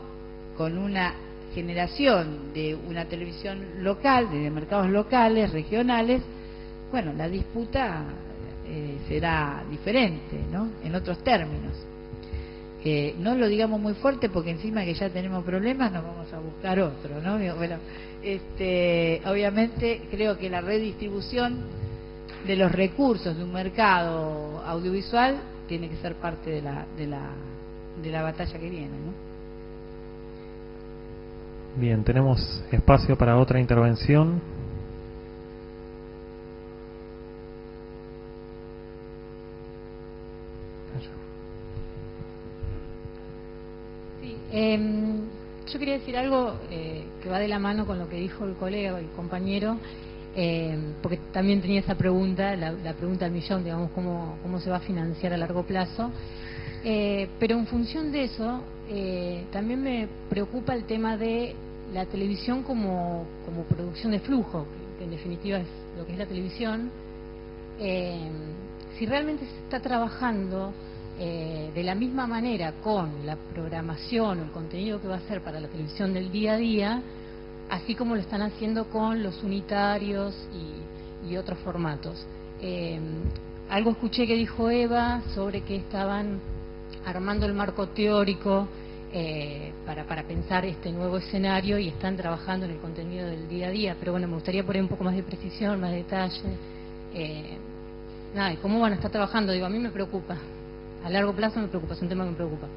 con una generación de una televisión local, de mercados locales, regionales, bueno, la disputa eh, será diferente, ¿no? En otros términos. Eh, no lo digamos muy fuerte porque encima que ya tenemos problemas nos vamos a buscar otro, ¿no? Bueno, este, obviamente creo que la redistribución de los recursos de un mercado audiovisual tiene que ser parte de la, de la, de la batalla que viene, ¿no? Bien, tenemos espacio para otra intervención. Em, yo quería decir algo eh, que va de la mano con lo que dijo el colega, el compañero, em, porque también tenía esa pregunta, la, pregunta del millón, digamos, cómo, cómo se va a financiar a largo plazo. Eh, pero en función de eso, eh, también me preocupa el tema de la televisión como, como producción de flujo, que en definitiva es lo que es la televisión. Eh, si realmente se está trabajando de la misma manera con la programación o el contenido que va a ser para la televisión del día a día, así como lo están haciendo con los unitarios y, otros formatos. algo escuché que dijo Eva sobre que estaban armando el marco teórico eh, para, para pensar este nuevo escenario y están trabajando en el contenido del día a día. Pero bueno, me gustaría poner un poco más de precisión, más detalle. Eh, nada, cómo van a estar trabajando? Digo, a mí me preocupa. A largo plazo me preocupa, es un tema que me preocupa.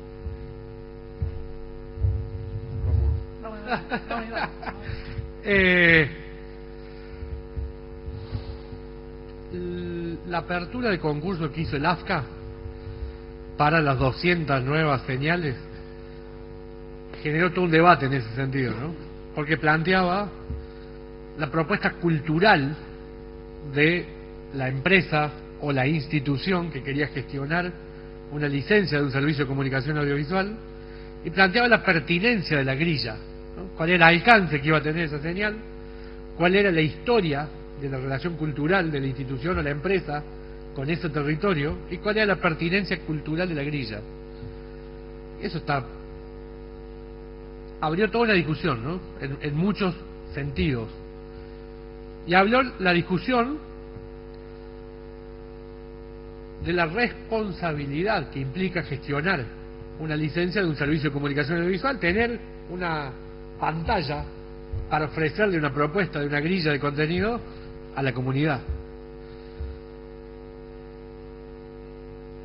eh, la apertura de concurso que hizo el AFCA para las 200 nuevas señales, generó todo un debate en ese sentido, ¿no? Porque planteaba la propuesta cultural de la empresa o la institución que quería gestionar una licencia de un servicio de comunicación audiovisual y planteaba la pertinencia de la grilla, cuál era el alcance que iba a tener esa señal, cuál era la historia de la relación cultural de la institución o la empresa con ese territorio y cuál era la pertinencia cultural de la grilla. Eso está abrió toda una discusión, ¿no? En, muchos sentidos. Y habló la discusión de la responsabilidad que implica gestionar una licencia de un servicio de comunicación audiovisual, tener una pantalla para ofrecerle una propuesta de una grilla de contenido a la comunidad.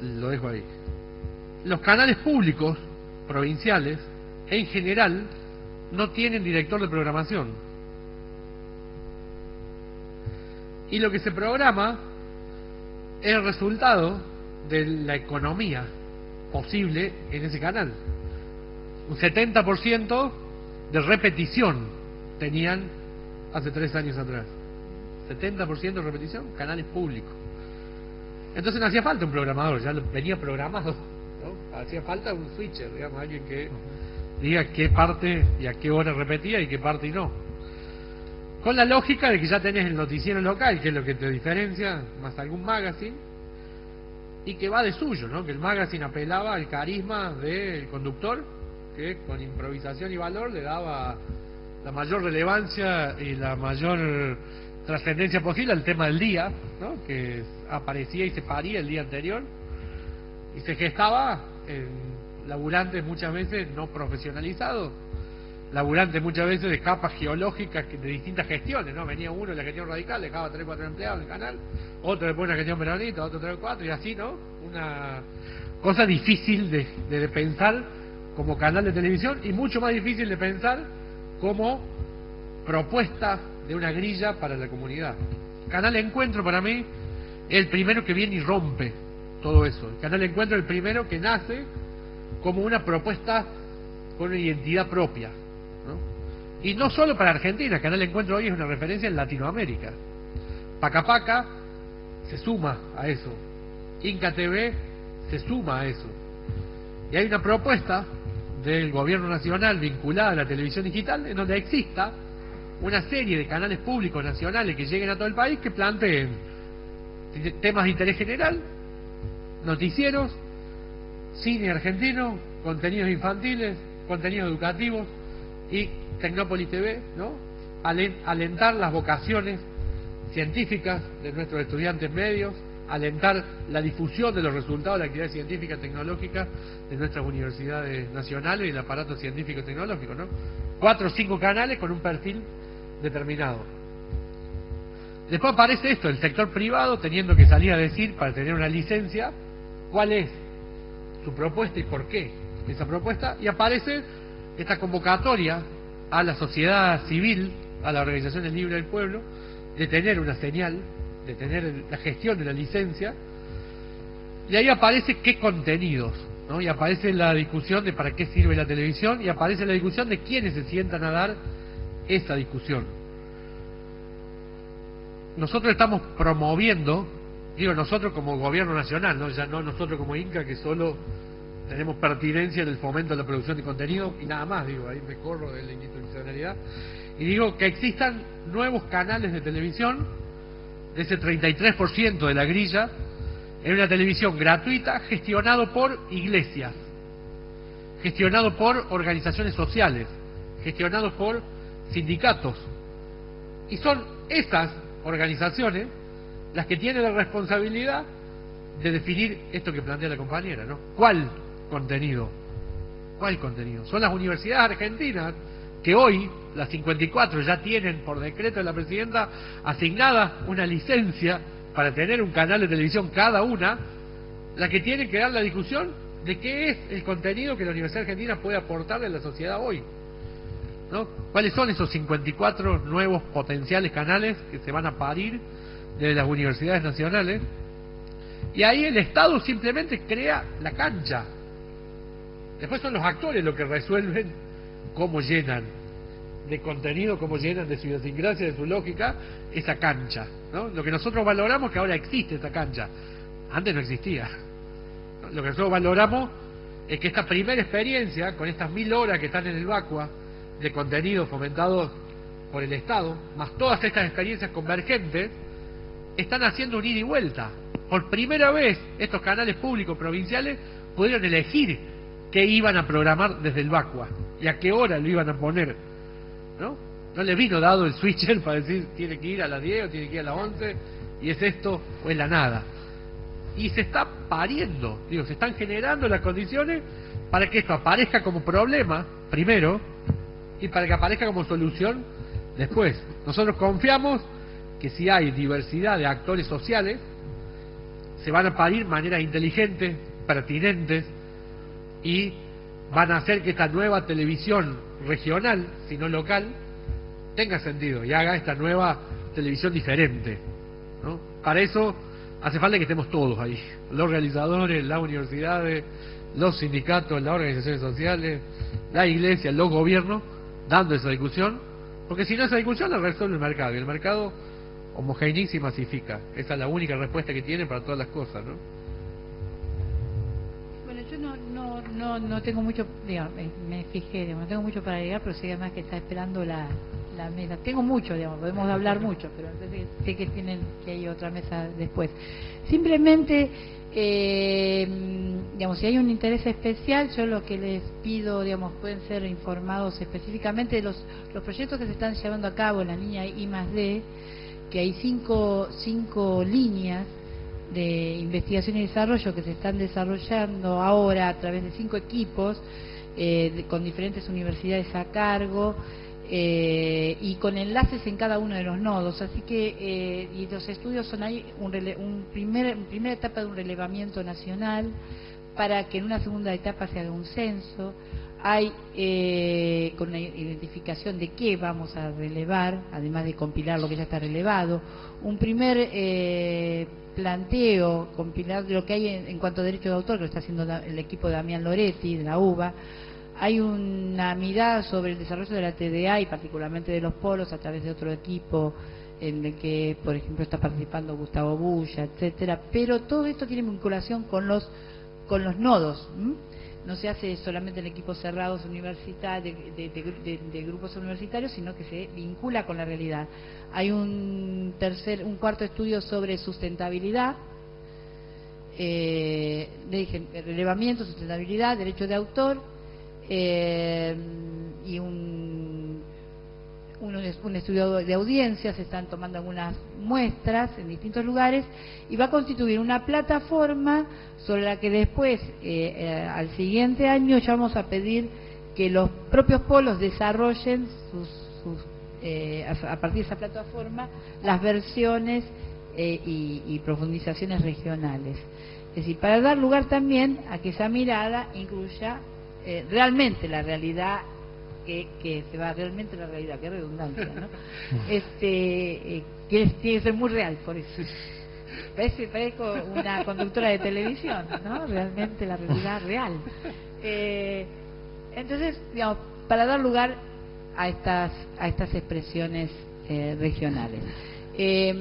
lo dejo ahí. Los canales públicos, provinciales, en general, no tienen director de programación. Y lo que se programa el resultado de la economía posible en ese canal. Un 70% de repetición tenían hace tres años atrás. 70% de repetición, canales públicos. Entonces no hacía falta un programador, ya venía programado. ¿no? Hacía falta un switcher, digamos, alguien que diga qué parte y a qué hora repetía y qué parte y no. Con la lógica de que ya tenés el noticiero local, que es lo que te diferencia, más algún magazine, y que va de suyo, ¿no? Que el magazine apelaba al carisma del conductor, que con improvisación y valor le daba la mayor relevancia y la mayor trascendencia posible al tema del día, ¿no? que aparecía y se paría el día anterior y se gestaba en laburantes muchas veces no profesionalizados, laburantes muchas veces de capas geológicas de distintas gestiones, ¿no? Venía uno de la gestión radical, dejaba tres cuatro empleados en el canal, otro después una gestión peronista, otro tres cuatro y así, ¿no? Una cosa difícil de, de pensar como canal de televisión y mucho más difícil de pensar como propuesta de una grilla para la comunidad. Canal Encuentro para mí es el primero que viene y rompe todo eso. El Canal Encuentro es el primero que nace como una propuesta con una identidad propia. Y no solo para Argentina, Canal Encuentro hoy es una referencia en Latinoamérica. Paca Paca se suma a eso. Inca TV se suma a eso. Y hay una propuesta del gobierno nacional vinculada a la televisión digital en donde exista una serie de canales públicos nacionales que lleguen a todo el país que planteen temas de interés general, noticieros, cine argentino, contenidos infantiles, contenidos educativos y Tecnópolis TV, ¿no? Alentar las vocaciones científicas de nuestros estudiantes medios, alentar la difusión de los resultados de la actividad científica y tecnológica de nuestras universidades nacionales y el aparato científico y tecnológico, ¿no? Cuatro o cinco canales con un perfil determinado. Después aparece esto, el sector privado teniendo que salir a decir, para tener una licencia, cuál es su propuesta y por qué esa propuesta, y aparece esta convocatoria a la sociedad civil, a la Organización del Libre del Pueblo, de tener una señal, de tener la gestión de la licencia, y ahí aparece qué contenidos, ¿no? y aparece la discusión de para qué sirve la televisión, y aparece la discusión de quiénes se sientan a dar esa discusión. Nosotros estamos promoviendo, digo nosotros como gobierno nacional, no ya no nosotros como Inca que solo tenemos pertinencia en el fomento de la producción de contenido y nada más, digo, ahí me corro de la institucionalidad. Y digo que existan nuevos canales de televisión, de ese 33% de la grilla, en una televisión gratuita gestionado por iglesias, gestionado por organizaciones sociales, gestionado por sindicatos. Y son esas organizaciones las que tienen la responsabilidad de definir esto que plantea la compañera, ¿no? ¿Cuál contenido? ¿Cuál contenido? Son las universidades argentinas que hoy, las 54, ya tienen por decreto de la presidenta asignada una licencia para tener un canal de televisión cada una, la que tienen que dar la discusión de qué es el contenido que la Universidad Argentina puede aportar a la sociedad hoy. ¿no? ¿Cuáles son esos 54 nuevos potenciales canales que se van a parir de las universidades nacionales? Y ahí el Estado simplemente crea la cancha. Después son los actores los que resuelven cómo llenan de contenido, cómo llenan de su idiosincrasia, de su lógica, esa cancha. ¿no? Lo que nosotros valoramos que ahora existe esa cancha. Antes no existía. Lo que nosotros valoramos es que esta primera experiencia, con estas mil horas que están en el Vacua, de contenido fomentado por el Estado, más todas estas experiencias convergentes, están haciendo un ida y vuelta. Por primera vez, estos canales públicos provinciales pudieron elegir qué iban a programar desde el Vacua y a qué hora lo iban a poner. ¿No? No les vino dado el switcher para decir tiene que ir a las 10 o tiene que ir a las 11 y es esto o es la nada. Y se está pariendo, digo, se están generando las condiciones para que esto aparezca como problema, primero, y para que aparezca como solución después. Nosotros confiamos que si hay diversidad de actores sociales, se van a parir maneras inteligentes, pertinentes, y van a hacer que esta nueva televisión regional, si no local, tenga sentido y haga esta nueva televisión diferente. ¿no? Para eso hace falta que estemos todos ahí, los realizadores, las universidades, los sindicatos, las organizaciones sociales, la iglesia, los gobiernos, dando esa discusión, porque si no esa discusión la resuelve el mercado, y el mercado homogeneiza y masifica. Esa es la única respuesta que tiene para todas las cosas, ¿no? No, no, tengo mucho, digamos, me fijé, digamos, no tengo mucho para llegar, pero sé además que está esperando la, la mesa. Tengo mucho, digamos, podemos hablar mucho, pero sé que tienen que hay otra mesa después. Simplemente, eh, digamos, si hay un interés especial, yo lo que les pido, digamos, pueden ser informados específicamente de los, los proyectos que se están llevando a cabo en la línea I más D, que hay cinco, cinco líneas de investigación y desarrollo que se están desarrollando ahora a través de cinco equipos eh, con diferentes universidades a cargo eh, y con enlaces en cada uno de los nodos. Así que eh, y los estudios son ahí un, un primer, primera etapa de un relevamiento nacional para que en una segunda etapa se haga un censo. Hay eh, con la identificación de qué vamos a relevar, además de compilar lo que ya está relevado, un primer eh, planteo, compilar lo que hay en, cuanto a derecho de autor, que lo está haciendo el equipo de Damián Loretti, de la UBA, hay una mirada sobre el desarrollo de la TDA y particularmente de los polos a través de otro equipo en el que, por ejemplo, está participando Gustavo Bulla, etcétera, pero todo esto tiene vinculación con los con los nodos. No se hace solamente en equipos cerrados universitarios, de, grupos universitarios, sino que se vincula con la realidad. Hay un tercer, un cuarto estudio sobre sustentabilidad, eh, relevamiento, sustentabilidad, derecho de autor, eh, y un, un, estudio de audiencias, se están tomando algunas muestras en distintos lugares y va a constituir una plataforma sobre la que después, eh, eh, al siguiente año, ya vamos a pedir que los propios polos desarrollen sus, a, partir de esa plataforma las versiones y, profundizaciones regionales. Es decir, para dar lugar también a que esa mirada incluya eh, realmente la realidad que, que, se va realmente la realidad, qué redundancia, ¿no? este, eh, que tiene que ser muy real, por eso. Parece, parezco una conductora de televisión, ¿no? Realmente la realidad real. Eh, entonces, digamos, para dar lugar a estas, a estas expresiones regionales. Eh,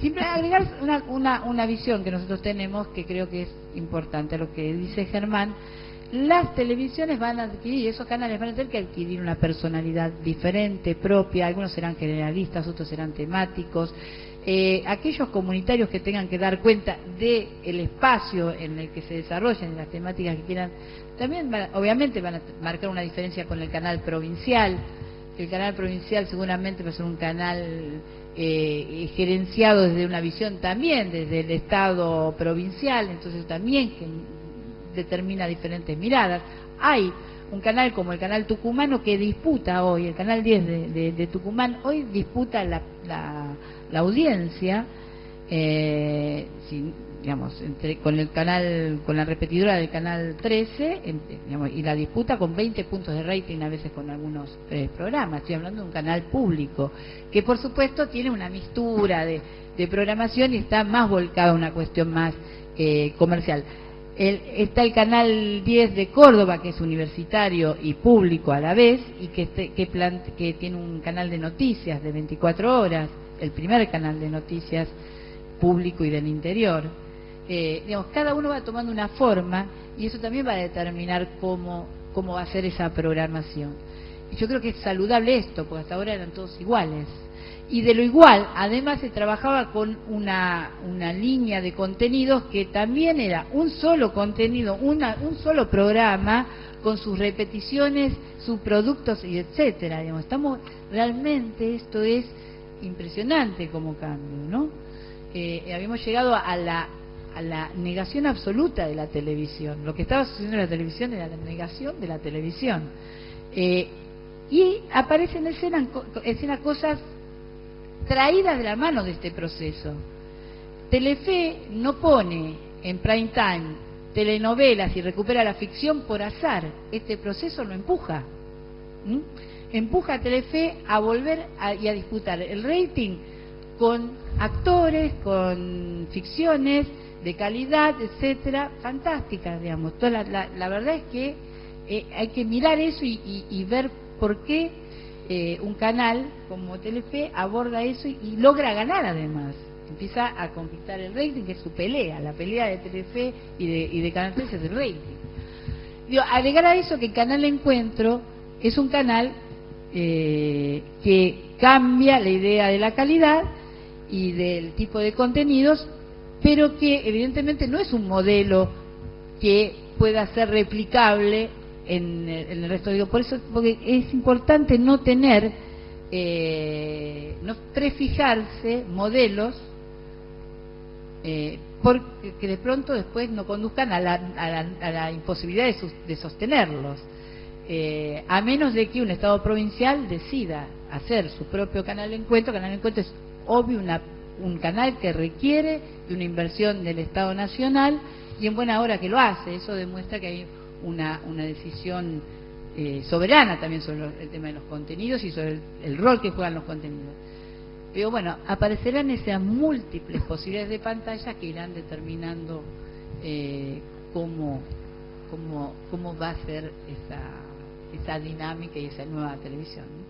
siempre agregar una, una, una visión que nosotros tenemos que creo que es importante, lo que dice Germán, las televisiones van a adquirir, esos canales van a tener que adquirir una personalidad diferente, propia, algunos serán generalistas, otros serán temáticos. Eh, aquellos comunitarios que tengan que dar cuenta del el espacio en el que se desarrollen las temáticas que quieran, también obviamente van a marcar una diferencia con el canal provincial. El canal provincial seguramente va a ser un canal eh, gerenciado desde una visión también, desde el Estado provincial, entonces también determina diferentes miradas. Hay un canal como el canal tucumano que disputa hoy, el canal 10 de, Tucumán, hoy disputa la, la, audiencia, eh, digamos, entre, con el canal, con la repetidora del canal 13, y la disputa con 20 puntos de rating a veces con algunos eh, programas. Estoy hablando de un canal público, que por supuesto tiene una mistura de, de programación y está más volcado a una cuestión más eh, comercial está el canal 10 de Córdoba, que es universitario y público a la vez, y que, este, que, tiene un canal de noticias de 24 horas, el primer canal de noticias público y del interior. Eh, digamos, cada uno va tomando una forma y eso también va a determinar cómo, cómo va a ser esa programación. Yo creo que es saludable esto, porque hasta ahora eran todos iguales y de lo igual, además se trabajaba con una, una línea de contenidos que también era un solo contenido, una, un solo programa con sus repeticiones, sus productos y etcétera. Digamos, estamos realmente esto es impresionante como cambio, ¿no? Eh, habíamos llegado a la a la negación absoluta de la televisión. Lo que estaba sucediendo en la televisión era la negación de la televisión. Eh, y aparecen en escena, en escena cosas traídas de la mano de este proceso. Telefe no pone en prime time telenovelas y recupera la ficción por azar. Este proceso lo empuja. Empuja a Telefe a volver y a disputar el rating con actores, con ficciones de calidad, etcétera, fantásticas, digamos. La, verdad es que eh, hay que mirar eso y ver por qué eh, un canal como Telefe aborda eso y, logra ganar además. Empieza a conquistar el rating, que es su pelea, la pelea de Telefe y de, y de Canal 3 es el rating. Digo, agregar a eso que Canal Encuentro es un canal eh, que cambia la idea de la calidad y del tipo de contenidos, pero que evidentemente no es un modelo que pueda ser replicable en, el resto. Digo, por eso porque es importante no tener, eh, no prefijarse modelos eh, porque de pronto después no conduzcan a la, a la, imposibilidad de, sostenerlos. Eh, a menos de que un Estado provincial decida hacer su propio canal de encuentro, canal de encuentro es obvio una, un canal que requiere de una inversión del Estado Nacional y en buena hora que lo hace, eso demuestra que hay una, una decisión eh, soberana también sobre el tema de los contenidos y sobre el, rol que juegan los contenidos. Pero bueno, aparecerán esas múltiples posibilidades de pantalla que irán determinando eh, cómo, cómo, cómo va a ser esa, esa dinámica y esa nueva televisión.